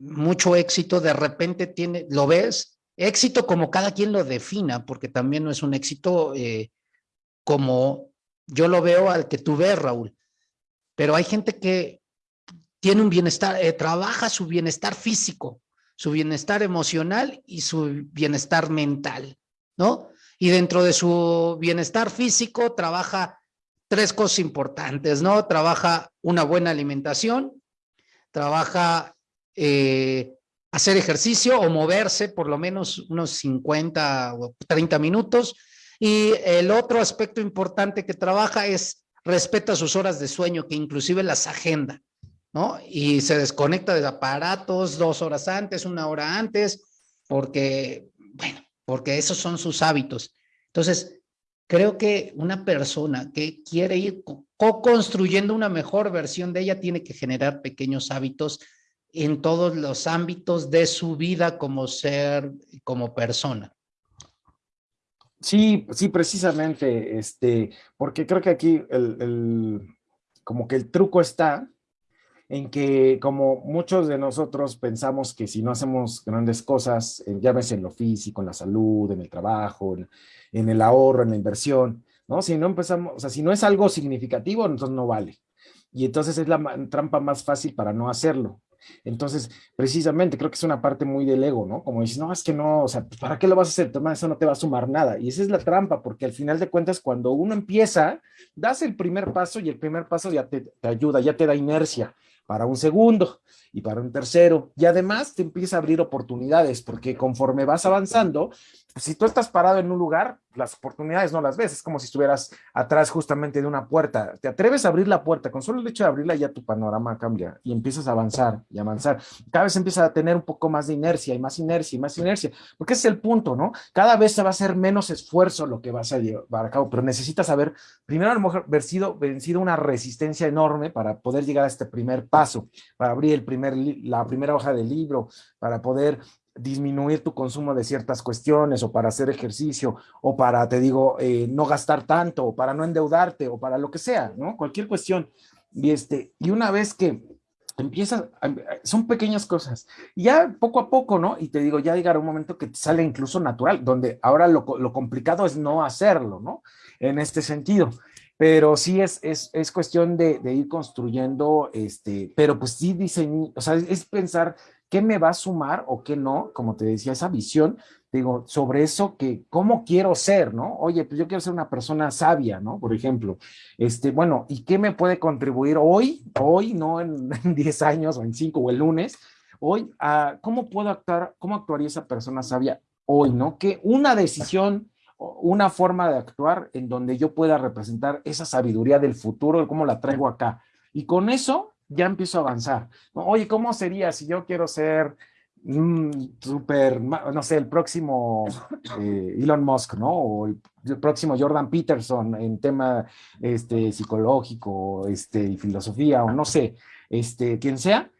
mucho éxito, de repente tiene, ¿lo ves? Éxito como cada quien lo defina, porque también no es un éxito eh, como yo lo veo al que tú ves, Raúl. Pero hay gente que tiene un bienestar, eh, trabaja su bienestar físico, su bienestar emocional y su bienestar mental, ¿no? Y dentro de su bienestar físico trabaja tres cosas importantes, ¿no? Trabaja una buena alimentación, trabaja eh, hacer ejercicio o moverse por lo menos unos 50 o 30 minutos. Y el otro aspecto importante que trabaja es respeta sus horas de sueño, que inclusive las agenda. ¿No? Y se desconecta de aparatos dos horas antes, una hora antes, porque, bueno, porque esos son sus hábitos. Entonces, creo que una persona que quiere ir co-construyendo una mejor versión de ella tiene que generar pequeños hábitos en todos los ámbitos de su vida como ser, como persona. Sí, sí, precisamente, este, porque creo que aquí el, el, como que el truco está en que como muchos de nosotros pensamos que si no hacemos grandes cosas, eh, ves en lo físico, en la salud, en el trabajo, en, el ahorro, en la inversión, ¿no? Si no empezamos, o sea, si no es algo significativo, entonces no vale. Y entonces es la trampa más fácil para no hacerlo. Entonces, precisamente, creo que es una parte muy del ego, ¿no? Como dices, no, es que no, o sea, ¿para qué lo vas a hacer? Toma, eso no te va a sumar nada. Y esa es la trampa, porque al final de cuentas, cuando uno empieza, das el primer paso y el primer paso ya te ayuda, ya te da inercia para un segundo y para un tercero. Y además te empieza a abrir oportunidades, porque conforme vas avanzando, si tú estás parado en un lugar, las oportunidades no las ves, es como si estuvieras atrás justamente de una puerta. Te atreves a abrir la puerta, con solo el hecho de abrirla ya tu panorama cambia y empiezas a avanzar y avanzar. Cada vez empiezas a tener un poco más de inercia y más inercia y más inercia, porque es el punto, ¿no? Cada vez se va a hacer menos esfuerzo lo que vas a llevar a cabo, pero necesitas haber, primero a lo mejor, vencido, vencido una resistencia enorme para poder llegar a este primer paso, para abrir el primer, la primera hoja del libro, para poder disminuir tu consumo de ciertas cuestiones o para hacer ejercicio o para, te digo, eh, no gastar tanto o para no endeudarte o para lo que sea, ¿no? Cualquier cuestión. Y, este, y una vez que empiezas, son pequeñas cosas. Ya poco a poco, ¿no? Y te digo, ya llegará un momento que sale incluso natural, donde ahora lo, lo complicado es no hacerlo, ¿no? En este sentido pero sí es, es, es cuestión de, de, ir construyendo, este, pero pues sí diseñar, o sea, es pensar qué me va a sumar o qué no, como te decía, esa visión, digo, sobre eso que, cómo quiero ser, ¿no? Oye, pues yo quiero ser una persona sabia, ¿no? Por ejemplo, este, bueno, ¿y qué me puede contribuir hoy, hoy, no en 10 años o en 5 o el lunes, hoy, cómo puedo actuar, cómo actuaría esa persona sabia hoy, ¿no? Que una decisión una forma de actuar en donde yo pueda representar esa sabiduría del futuro, cómo la traigo acá. Y con eso ya empiezo a avanzar. Oye, ¿cómo sería si yo quiero ser un súper, no sé, el próximo eh, Elon Musk, ¿no? O el, próximo Jordan Peterson en tema este, psicológico este, y filosofía, o no sé, este, quien sea.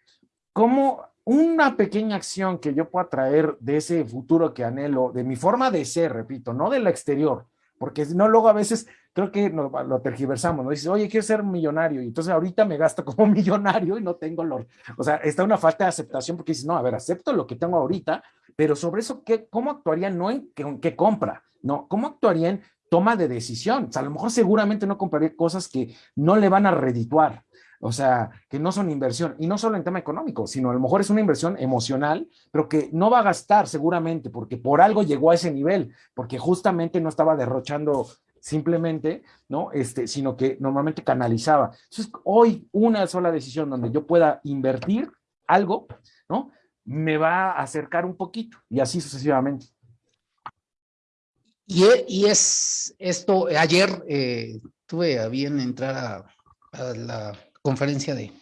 ¿Cómo una pequeña acción que yo pueda traer de ese futuro que anhelo, de mi forma de ser, repito, no de la exterior, porque no, luego a veces creo que lo, lo tergiversamos, ¿no? Dices, oye, quiero ser millonario, y entonces ahorita me gasto como millonario y no tengo lo, o sea, está una falta de aceptación porque dices, no, a ver, acepto lo que tengo ahorita, pero sobre eso, ¿qué, ¿cómo actuaría no en qué, qué compra? No, ¿cómo actuaría en toma de decisión? O sea, a lo mejor seguramente no compraría cosas que no le van a redituar, o sea, que no son inversión, y no solo en tema económico, sino a lo mejor es una inversión emocional, pero que no va a gastar seguramente, porque por algo llegó a ese nivel, porque justamente no estaba derrochando simplemente, ¿no? Este, sino que normalmente canalizaba. Entonces, hoy una sola decisión donde yo pueda invertir algo, ¿no? Me va a acercar un poquito y así sucesivamente. Y, y es esto, ayer eh, tuve a bien entrar a la conferencia de,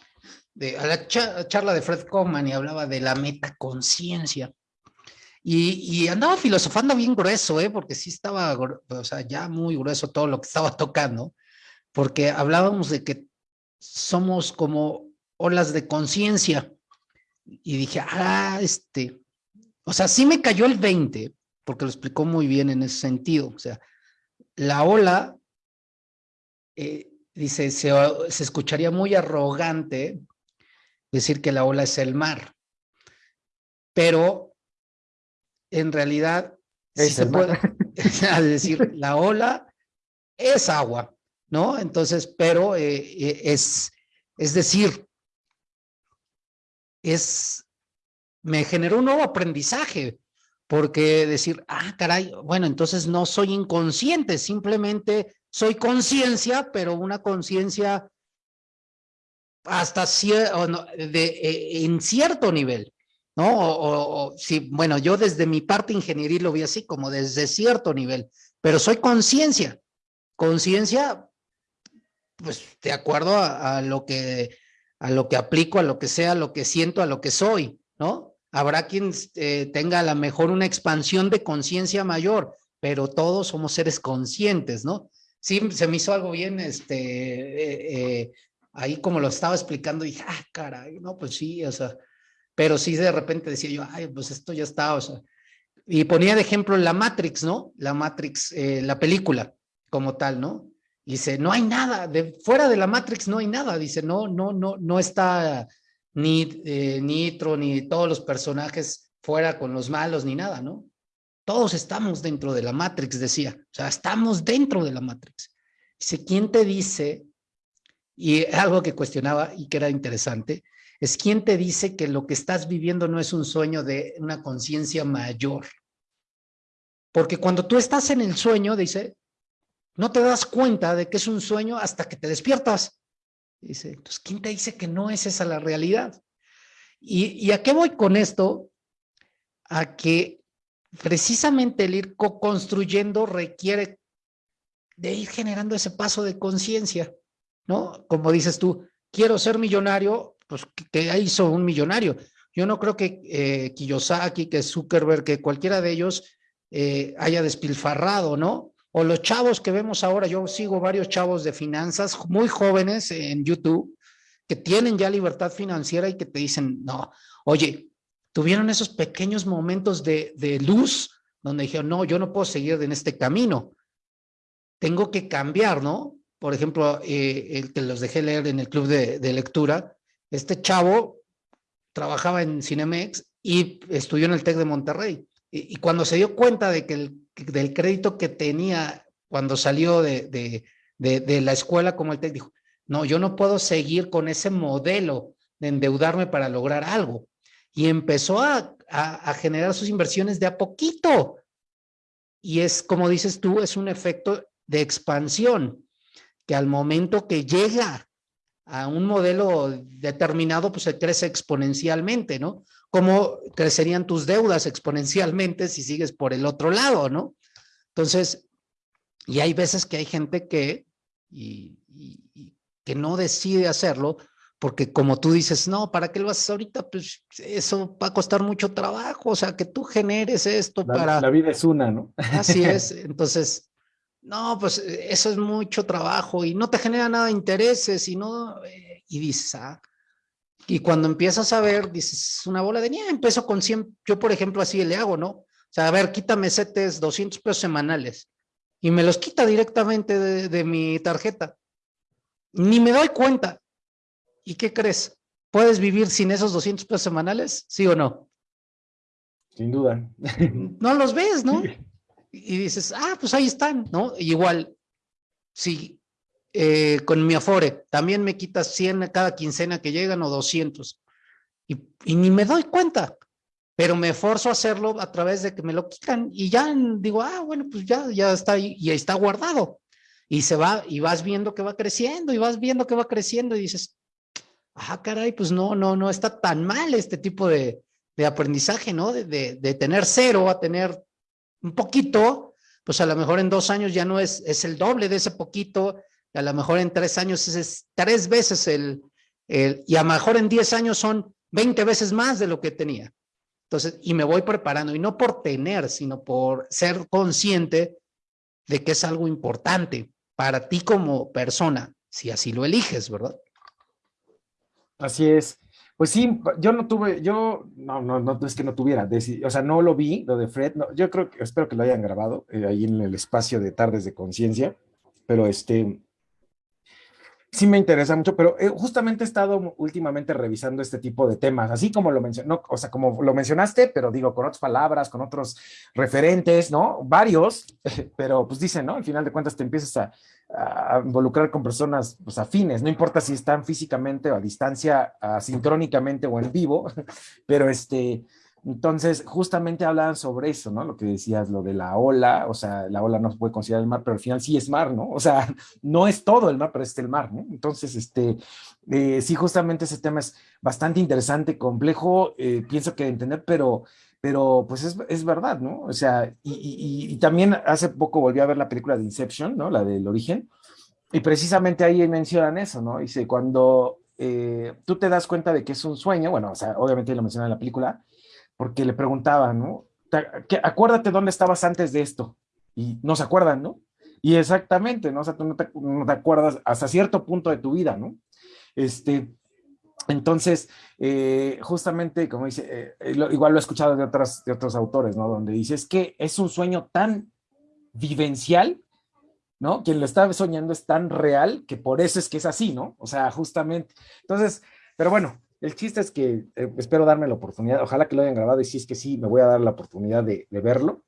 de a la charla de Fred Coleman y hablaba de la metaconciencia. Y, andaba filosofando bien grueso, ¿eh? porque sí estaba, o sea, ya muy grueso todo lo que estaba tocando, porque hablábamos de que somos como olas de conciencia. Y dije, ah, este, o sea, sí me cayó el 20, porque lo explicó muy bien en ese sentido. O sea, la ola eh, dice, se, escucharía muy arrogante decir que la ola es el mar, pero en realidad sí se puede decir, la ola es agua, ¿no? Entonces, pero eh, eh, es, es decir, es, me generó un nuevo aprendizaje, porque decir, ah, caray, bueno, entonces no soy inconsciente, simplemente soy conciencia, pero una conciencia hasta de, eh, en cierto nivel, ¿no? O, sí, bueno, yo desde mi parte ingeniería lo vi así, como desde cierto nivel, pero soy conciencia. Conciencia, pues de acuerdo a, lo que, a lo que aplico, a lo que sea, a lo que siento, a lo que soy, ¿no? Habrá quien eh, tenga a lo mejor una expansión de conciencia mayor, pero todos somos seres conscientes, ¿no? sí, se me hizo algo bien, este, eh, eh, ahí como lo estaba explicando, dije, ah, caray, no, pues sí, o sea, pero sí de repente decía yo, ay, pues esto ya está, o sea, y ponía de ejemplo la Matrix, ¿no? La Matrix, eh, la película como tal, ¿no? Dice, no hay nada, de, fuera de la Matrix no hay nada, dice, no, no, no, no está ni Nitro, ni todos los personajes fuera con los malos, ni nada, ¿no? Todos estamos dentro de la Matrix, decía. O sea, estamos dentro de la Matrix. Dice, ¿quién te dice? Y algo que cuestionaba y que era interesante, es quién te dice que lo que estás viviendo no es un sueño de una conciencia mayor. Porque cuando tú estás en el sueño, dice, no te das cuenta de que es un sueño hasta que te despiertas. Dice, entonces, ¿quién te dice que no es esa la realidad? ¿Y, y a qué voy con esto? A que precisamente el ir co-construyendo requiere de ir generando ese paso de conciencia, ¿no? Como dices tú, quiero ser millonario, pues que hizo un millonario. Yo no creo que eh, Kiyosaki, que Zuckerberg, que cualquiera de ellos eh, haya despilfarrado, ¿no? O los chavos que vemos ahora, yo sigo varios chavos de finanzas muy jóvenes en YouTube que tienen ya libertad financiera y que te dicen, no, oye, tuvieron esos pequeños momentos de, de luz donde dijeron, no, yo no puedo seguir en este camino, tengo que cambiar, ¿no? Por ejemplo, eh, el que los dejé leer en el club de, de lectura, este chavo trabajaba en Cinemex y estudió en el TEC de Monterrey. Y, cuando se dio cuenta de que el, del crédito que tenía cuando salió de, de la escuela como el TEC, dijo, no, yo no puedo seguir con ese modelo de endeudarme para lograr algo. Y empezó a, a, a, generar sus inversiones de a poquito. Y es, como dices tú, es un efecto de expansión, que al momento que llega a un modelo determinado, pues se crece exponencialmente, ¿no? ¿Cómo crecerían tus deudas exponencialmente si sigues por el otro lado, ¿no? Entonces, y hay veces que hay gente que, y, y, que no decide hacerlo, porque como tú dices, no, ¿para qué lo haces ahorita? Pues eso va a costar mucho trabajo, o sea, que tú generes esto la, para... La vida es una, ¿no? Así es, entonces, no, pues eso es mucho trabajo y no te genera nada de intereses y no, eh, y dices, ah, y cuando empiezas a ver, dices, una bola de nieve, empiezo con 100, yo por ejemplo así le hago, ¿no? O sea, a ver, quítame CETES 200 pesos semanales y me los quita directamente de, de mi tarjeta. Ni me doy cuenta. ¿Y qué crees? ¿Puedes vivir sin esos 200 pesos semanales? ¿Sí o no? Sin duda. No los ves, ¿no? Y dices, ah, pues ahí están, ¿no? igual, si eh, con mi Afore también me quitas 100 cada quincena que llegan o 200 y, ni me doy cuenta, pero me esforzo a hacerlo a través de que me lo quitan y ya digo, ah, bueno, pues ya, ya está ahí y está guardado. Y se va, y vas viendo que va creciendo, y vas viendo que va creciendo, y dices, ah, caray, pues no, no, no está tan mal este tipo de, de aprendizaje, ¿no? De, de, de, tener cero a tener un poquito, pues a lo mejor en dos años ya no es, es el doble de ese poquito, a lo mejor en tres años es, es tres veces el, el, y a lo mejor en diez años son 20 veces más de lo que tenía. Entonces, y me voy preparando, y no por tener, sino por ser consciente de que es algo importante para ti como persona, si así lo eliges, ¿verdad? Así es. Pues sí, yo no tuve, yo, no, no, no es que no tuviera, o sea, no lo vi, lo de Fred, no, yo creo que, espero que lo hayan grabado eh, ahí en el espacio de Tardes de Conciencia, pero este, sí me interesa mucho, pero eh, justamente he estado últimamente revisando este tipo de temas, así como lo mencionó, o sea, como lo mencionaste, pero digo, con otras palabras, con otros referentes, ¿no? Varios, pero pues dicen, ¿no? Al final de cuentas te empiezas a, involucrar con personas pues, afines, no importa si están físicamente o a distancia, asincrónicamente o en vivo, pero este, entonces justamente hablaban sobre eso, ¿no? Lo que decías, lo de la ola, o sea, la ola no se puede considerar el mar, pero al final sí es mar, ¿no? O sea, no es todo el mar, pero es el mar, ¿no? Entonces, este, eh, sí, justamente ese tema es bastante interesante, complejo, eh, pienso que entender, pero pero pues es, es, verdad, ¿no? O sea, y, también hace poco volví a ver la película de Inception, ¿no? La del origen, y precisamente ahí mencionan eso, ¿no? Dice, cuando eh, tú te das cuenta de que es un sueño, bueno, o sea, obviamente lo mencionan en la película, porque le preguntaban, ¿no? Acuérdate dónde estabas antes de esto, y no se acuerdan, ¿no? Y exactamente, ¿no? O sea, tú no te, acuerdas hasta cierto punto de tu vida, ¿no? Este, entonces, eh, justamente, como dice, eh, lo, igual lo he escuchado de, de otros autores, ¿no? Donde dice, es que es un sueño tan vivencial, ¿no? Quien lo está soñando es tan real que por eso es que es así, ¿no? O sea, justamente. Entonces, pero bueno, el chiste es que eh, espero darme la oportunidad, ojalá que lo hayan grabado y si es que sí, me voy a dar la oportunidad de, verlo,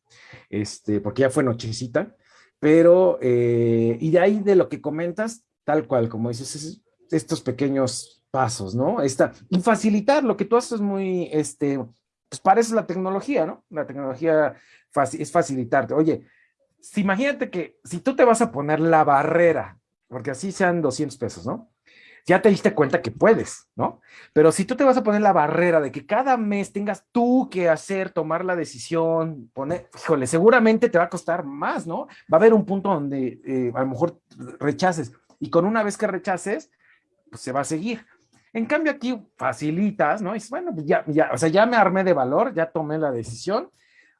este, porque ya fue nochecita, pero, eh, y de ahí de lo que comentas, tal cual, como dices, es, estos pequeños pasos, ¿no? Esta, y facilitar lo que tú haces muy, este, pues parece la tecnología, ¿no? La tecnología es facilitarte. Oye, si imagínate que si tú te vas a poner la barrera, porque así sean 200 pesos, ¿no? Ya te diste cuenta que puedes, ¿no? Pero si tú te vas a poner la barrera de que cada mes tengas tú que hacer, tomar la decisión, poner, híjole, seguramente te va a costar más, ¿no? Va a haber un punto donde eh, a lo mejor rechaces. Y con una vez que rechaces, pues se va a seguir. En cambio aquí facilitas, ¿no? Y bueno, pues ya, ya, o sea, ya me armé de valor, ya tomé la decisión.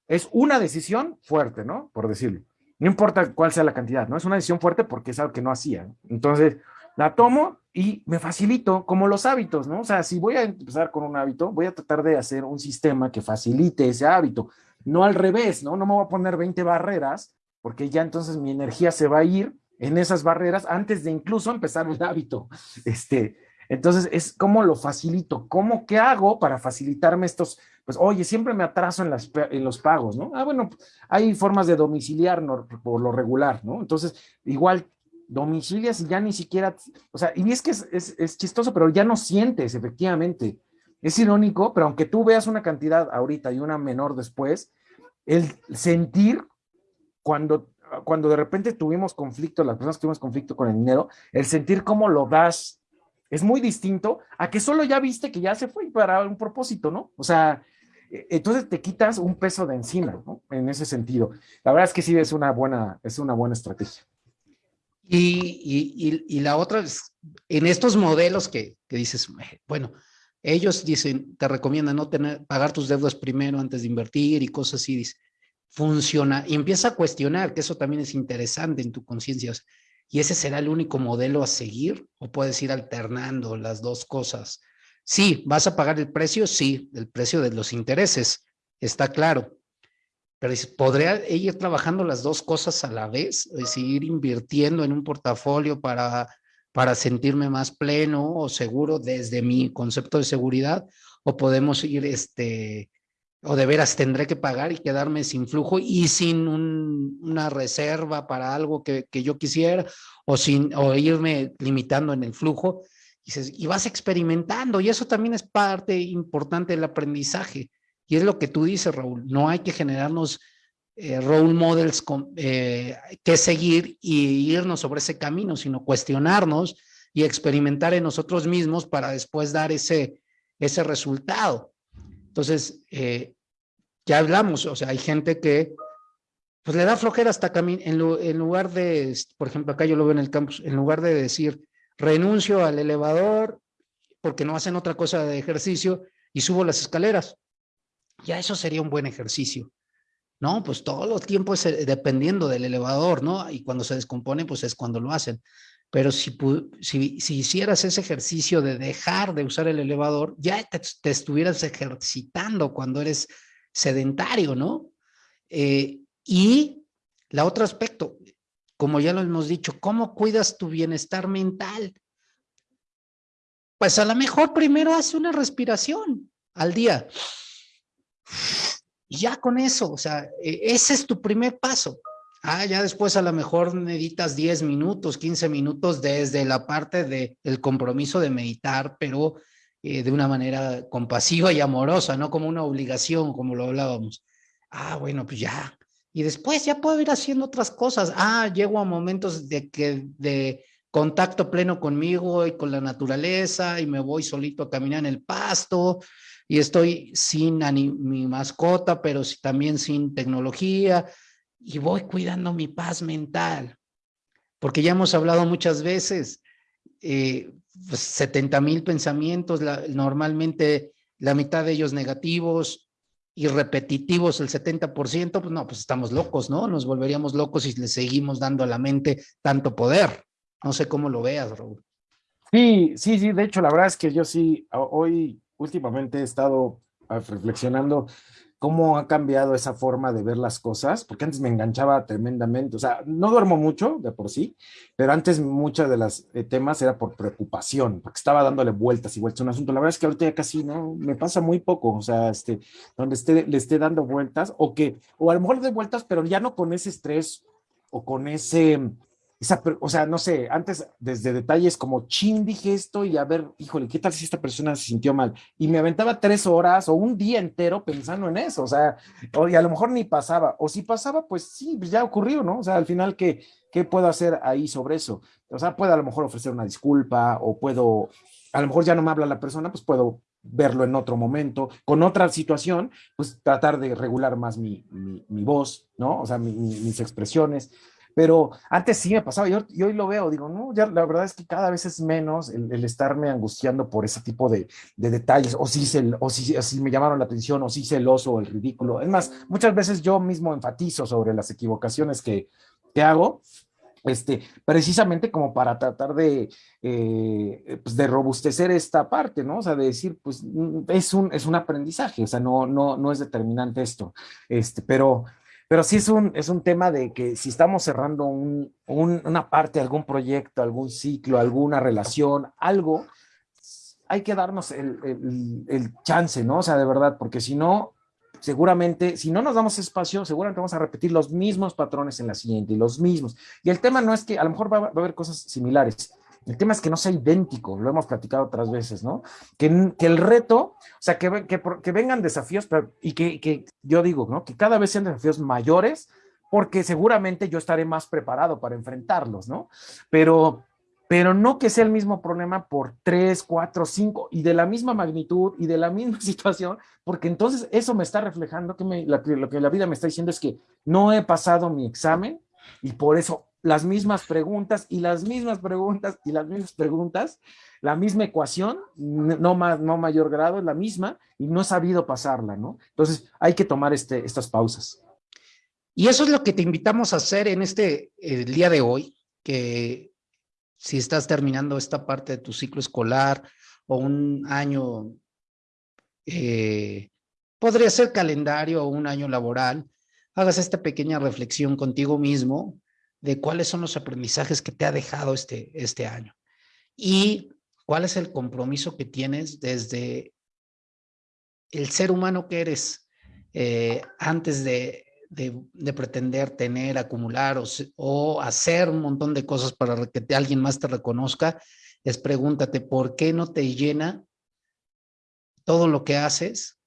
Es una decisión fuerte, ¿no? Por decirlo. No importa cuál sea la cantidad, ¿no? Es una decisión fuerte porque es algo que no hacía. Entonces, la tomo y me facilito, como los hábitos, ¿no? O sea, si voy a empezar con un hábito, voy a tratar de hacer un sistema que facilite ese hábito, no al revés, ¿no? No me voy a poner 20 barreras, porque ya entonces mi energía se va a ir en esas barreras antes de incluso empezar el hábito. Este, entonces, es cómo lo facilito, cómo, qué hago para facilitarme estos, pues, oye, siempre me atraso en, las, en los pagos, ¿no? Ah, bueno, hay formas de domiciliar por lo regular, ¿no? Entonces, igual domicilias y ya ni siquiera, o sea, y es que es, es, chistoso, pero ya no sientes, efectivamente. Es irónico, pero aunque tú veas una cantidad ahorita y una menor después, el sentir cuando, cuando de repente tuvimos conflicto, las personas tuvimos conflicto con el dinero, el sentir cómo lo das es muy distinto a que solo ya viste que ya se fue para un propósito, ¿no? O sea, e, entonces te quitas un peso de encima, ¿no? En ese sentido. La verdad es que sí es una buena, es una buena estrategia. Y, la otra es, en estos modelos que, que, dices, bueno, ellos dicen, te recomiendan no tener, pagar tus deudas primero antes de invertir y cosas así, dice, funciona, y empieza a cuestionar, que eso también es interesante en tu conciencia, y ese será el único modelo a seguir, o puedes ir alternando las dos cosas. Sí, vas a pagar el precio, sí, el precio de los intereses, está claro, pero ¿podría ir trabajando las dos cosas a la vez? Es decir, ir invirtiendo en un portafolio para, para sentirme más pleno o seguro desde mi concepto de seguridad, o podemos ir, este, o de veras tendré que pagar y quedarme sin flujo y sin una reserva para algo que, que, yo quisiera, o, sin, o irme limitando en el flujo. Y, y vas experimentando, y eso también es parte importante del aprendizaje y es lo que tú dices, Raúl, no hay que generarnos eh, role models eh, que seguir y irnos sobre ese camino, sino cuestionarnos y experimentar en nosotros mismos para después dar ese, ese resultado. Entonces, eh, ya hablamos, o sea, hay gente que pues le da flojera hasta caminar, en, en, lugar de, por ejemplo, acá yo lo veo en el campus, en lugar de decir, renuncio al elevador porque no hacen otra cosa de ejercicio y subo las escaleras ya eso sería un buen ejercicio. No, pues todo los tiempos dependiendo del elevador, ¿no? Y cuando se descompone, pues es cuando lo hacen. Pero si, si, si hicieras ese ejercicio de dejar de usar el elevador, ya te, estuvieras ejercitando cuando eres sedentario, ¿no? Eh, y la otro aspecto, como ya lo hemos dicho, ¿cómo cuidas tu bienestar mental? Pues a lo mejor primero hace una respiración al día. Ya con eso, o sea, e, ese es tu primer paso. Ah, ya después a lo mejor necesitas 10 minutos, 15 minutos desde la parte del el compromiso de meditar, pero eh, de una manera compasiva y amorosa, no como una obligación, como lo hablábamos. Ah, bueno, pues ya. Y después ya puedo ir haciendo otras cosas. Ah, llego a momentos de que de contacto pleno conmigo y con la naturaleza y me voy solito a caminar en el pasto y estoy sin mi mascota, pero también sin tecnología y voy cuidando mi paz mental. Porque ya hemos hablado muchas veces, eh, 70 pues, mil pensamientos, normalmente la mitad de ellos negativos y repetitivos, el 70%, pues no, pues estamos locos, ¿no? Nos volveríamos locos si le seguimos dando a la mente tanto poder. No sé cómo lo veas, Raúl. Sí, sí, sí, de hecho, la verdad es que yo sí, hoy últimamente he estado ah, reflexionando cómo ha cambiado esa forma de ver las cosas, porque antes me enganchaba tremendamente, o sea, no duermo mucho de por sí, pero antes muchas de las eh, temas era por preocupación, porque estaba dándole vueltas y vueltas un asunto. La verdad es que ahorita ya casi no, me pasa muy poco, o sea, este, donde esté, le esté dando vueltas, o que, o a lo mejor de vueltas, pero ya no con ese estrés o con ese, o sea, no sé, antes desde detalles como, chin, dije esto y a ver, híjole, ¿qué tal si esta persona se sintió mal? Y me aventaba tres horas o un día entero pensando en eso, o sea, o, y a lo mejor ni pasaba, o si pasaba, pues sí, pues ya ocurrió, ¿no? O sea, al final, ¿qué, ¿qué puedo hacer ahí sobre eso? O sea, puedo a lo mejor ofrecer una disculpa o puedo, a lo mejor ya no me habla la persona, pues puedo verlo en otro momento, con otra situación, pues tratar de regular más mi, mi, voz, ¿no? O sea, mis expresiones. Pero antes sí me pasaba, yo, hoy lo veo, digo, no, ya la verdad es que cada vez es menos el, estarme angustiando por ese tipo de, detalles, o si, se, o, si, me llamaron la atención, o si celoso, o el ridículo. Es más, muchas veces yo mismo enfatizo sobre las equivocaciones que, que hago, este, precisamente como para tratar de, eh, pues de robustecer esta parte, ¿no? O sea, de decir, pues mm, es un, es un aprendizaje, o sea, no, no, no es determinante esto, este, pero, pero sí es un, es un tema de que si estamos cerrando un, una parte, algún proyecto, algún ciclo, alguna relación, algo, hay que darnos el, el, el chance, ¿no? O sea, de verdad, porque si no, seguramente, si no nos damos espacio, seguramente vamos a repetir los mismos patrones en la siguiente y los mismos. Y el tema no es que a lo mejor va, a haber cosas similares. El tema es que no sea idéntico, lo hemos platicado otras veces, ¿no? Que, que el reto, o sea, que, que, que vengan desafíos y que, yo digo, ¿no? Que cada vez sean desafíos mayores, porque seguramente yo estaré más preparado para enfrentarlos, ¿no? Pero, pero no que sea el mismo problema por tres, cuatro, cinco y de la misma magnitud y de la misma situación, porque entonces eso me está reflejando que lo que la vida me está diciendo es que no he pasado mi examen y por eso las mismas preguntas y las mismas preguntas y las mismas preguntas, la misma ecuación, no, más, no mayor grado, es la misma y no he sabido pasarla, ¿no? Entonces hay que tomar este, estas pausas. Y eso es lo que te invitamos a hacer en este el día de hoy, que si estás terminando esta parte de tu ciclo escolar o un año, eh, podría ser calendario o un año laboral, hagas esta pequeña reflexión contigo mismo de cuáles son los aprendizajes que te ha dejado este, este año y cuál es el compromiso que tienes desde el ser humano que eres eh, antes de de, pretender tener, acumular o, o, hacer un montón de cosas para que alguien más te reconozca, es pregúntate, ¿por qué no te llena todo lo que haces?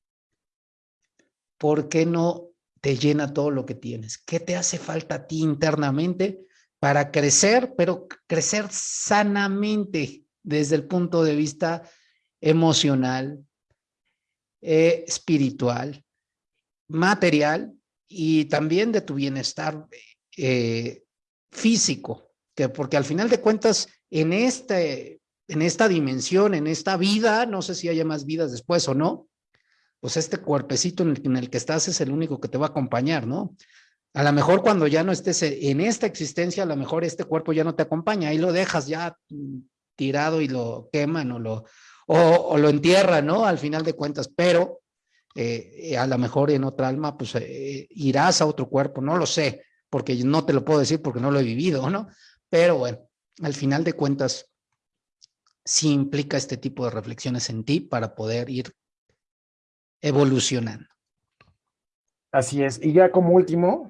¿Por qué no te llena todo lo que tienes? ¿Qué te hace falta a ti internamente para crecer, pero crecer sanamente desde el punto de vista emocional, eh, espiritual, material y también de tu bienestar eh, físico, que porque al final de cuentas, en, este, en esta dimensión, en esta vida, no sé si haya más vidas después o no, pues este cuerpecito en el, que estás es el único que te va a acompañar, ¿no? A lo mejor cuando ya no estés en esta existencia, a lo mejor este cuerpo ya no te acompaña, ahí lo dejas ya mm, tirado y lo queman o lo, o lo entierran, ¿no? Al final de cuentas, pero eh, a lo mejor en otra alma, pues eh, irás a otro cuerpo, no lo sé, porque no te lo puedo decir porque no lo he vivido, ¿no? Pero bueno, al final de cuentas, sí implica este tipo de reflexiones en ti para poder ir evolucionando. Así es. Y ya como último,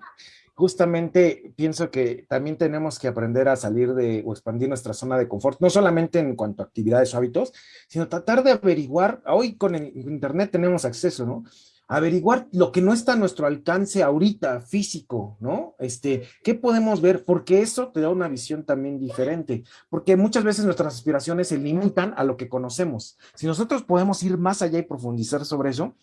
justamente pienso que también tenemos que aprender a salir de o expandir nuestra zona de confort, no solamente en cuanto a actividades o hábitos, sino tratar de averiguar, hoy con el internet tenemos acceso, ¿no? Averiguar lo que no está a nuestro alcance ahorita, físico, ¿no? Este, ¿qué podemos ver? Porque eso te da una visión también diferente, porque muchas veces nuestras aspiraciones se limitan a lo que conocemos. Si nosotros podemos ir más allá y profundizar sobre eso,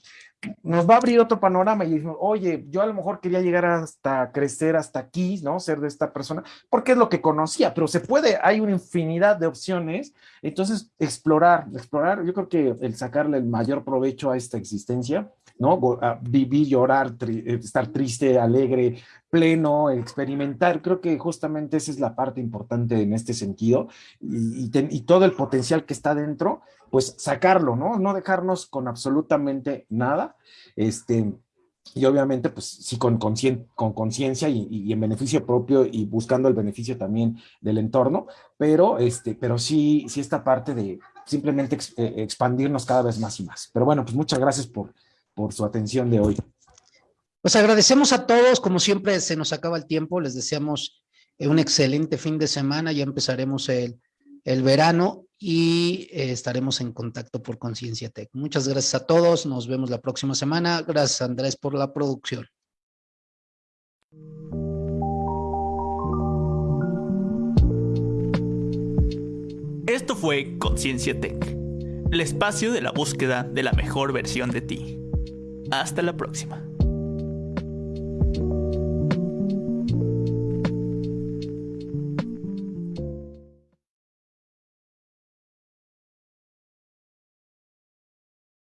nos va a abrir otro panorama y decimos, oye, yo a lo mejor quería llegar hasta crecer hasta aquí, ¿no? Ser de esta persona, porque es lo que conocía, pero se puede, hay una infinidad de opciones, entonces explorar, explorar, yo creo que el sacarle el mayor provecho a esta existencia, ¿no? Vivir, llorar, eh, estar triste, alegre, pleno, experimentar, creo que justamente esa es la parte importante en este sentido y, todo el potencial que está dentro, pues sacarlo, ¿no? No dejarnos con absolutamente nada, este, y obviamente, pues sí, con conciencia y, y, en beneficio propio y buscando el beneficio también del entorno, pero, este, pero sí, sí esta parte de simplemente eh, expandirnos cada vez más y más. Pero bueno, pues muchas gracias por, por su atención de hoy. Pues agradecemos a todos, como siempre se nos acaba el tiempo, les deseamos un excelente fin de semana, ya empezaremos el, el verano y eh, estaremos en contacto por Conciencia Tech. Muchas gracias a todos, nos vemos la próxima semana. Gracias Andrés por la producción. Esto fue Conciencia Tech, el espacio de la búsqueda de la mejor versión de ti. Hasta la próxima.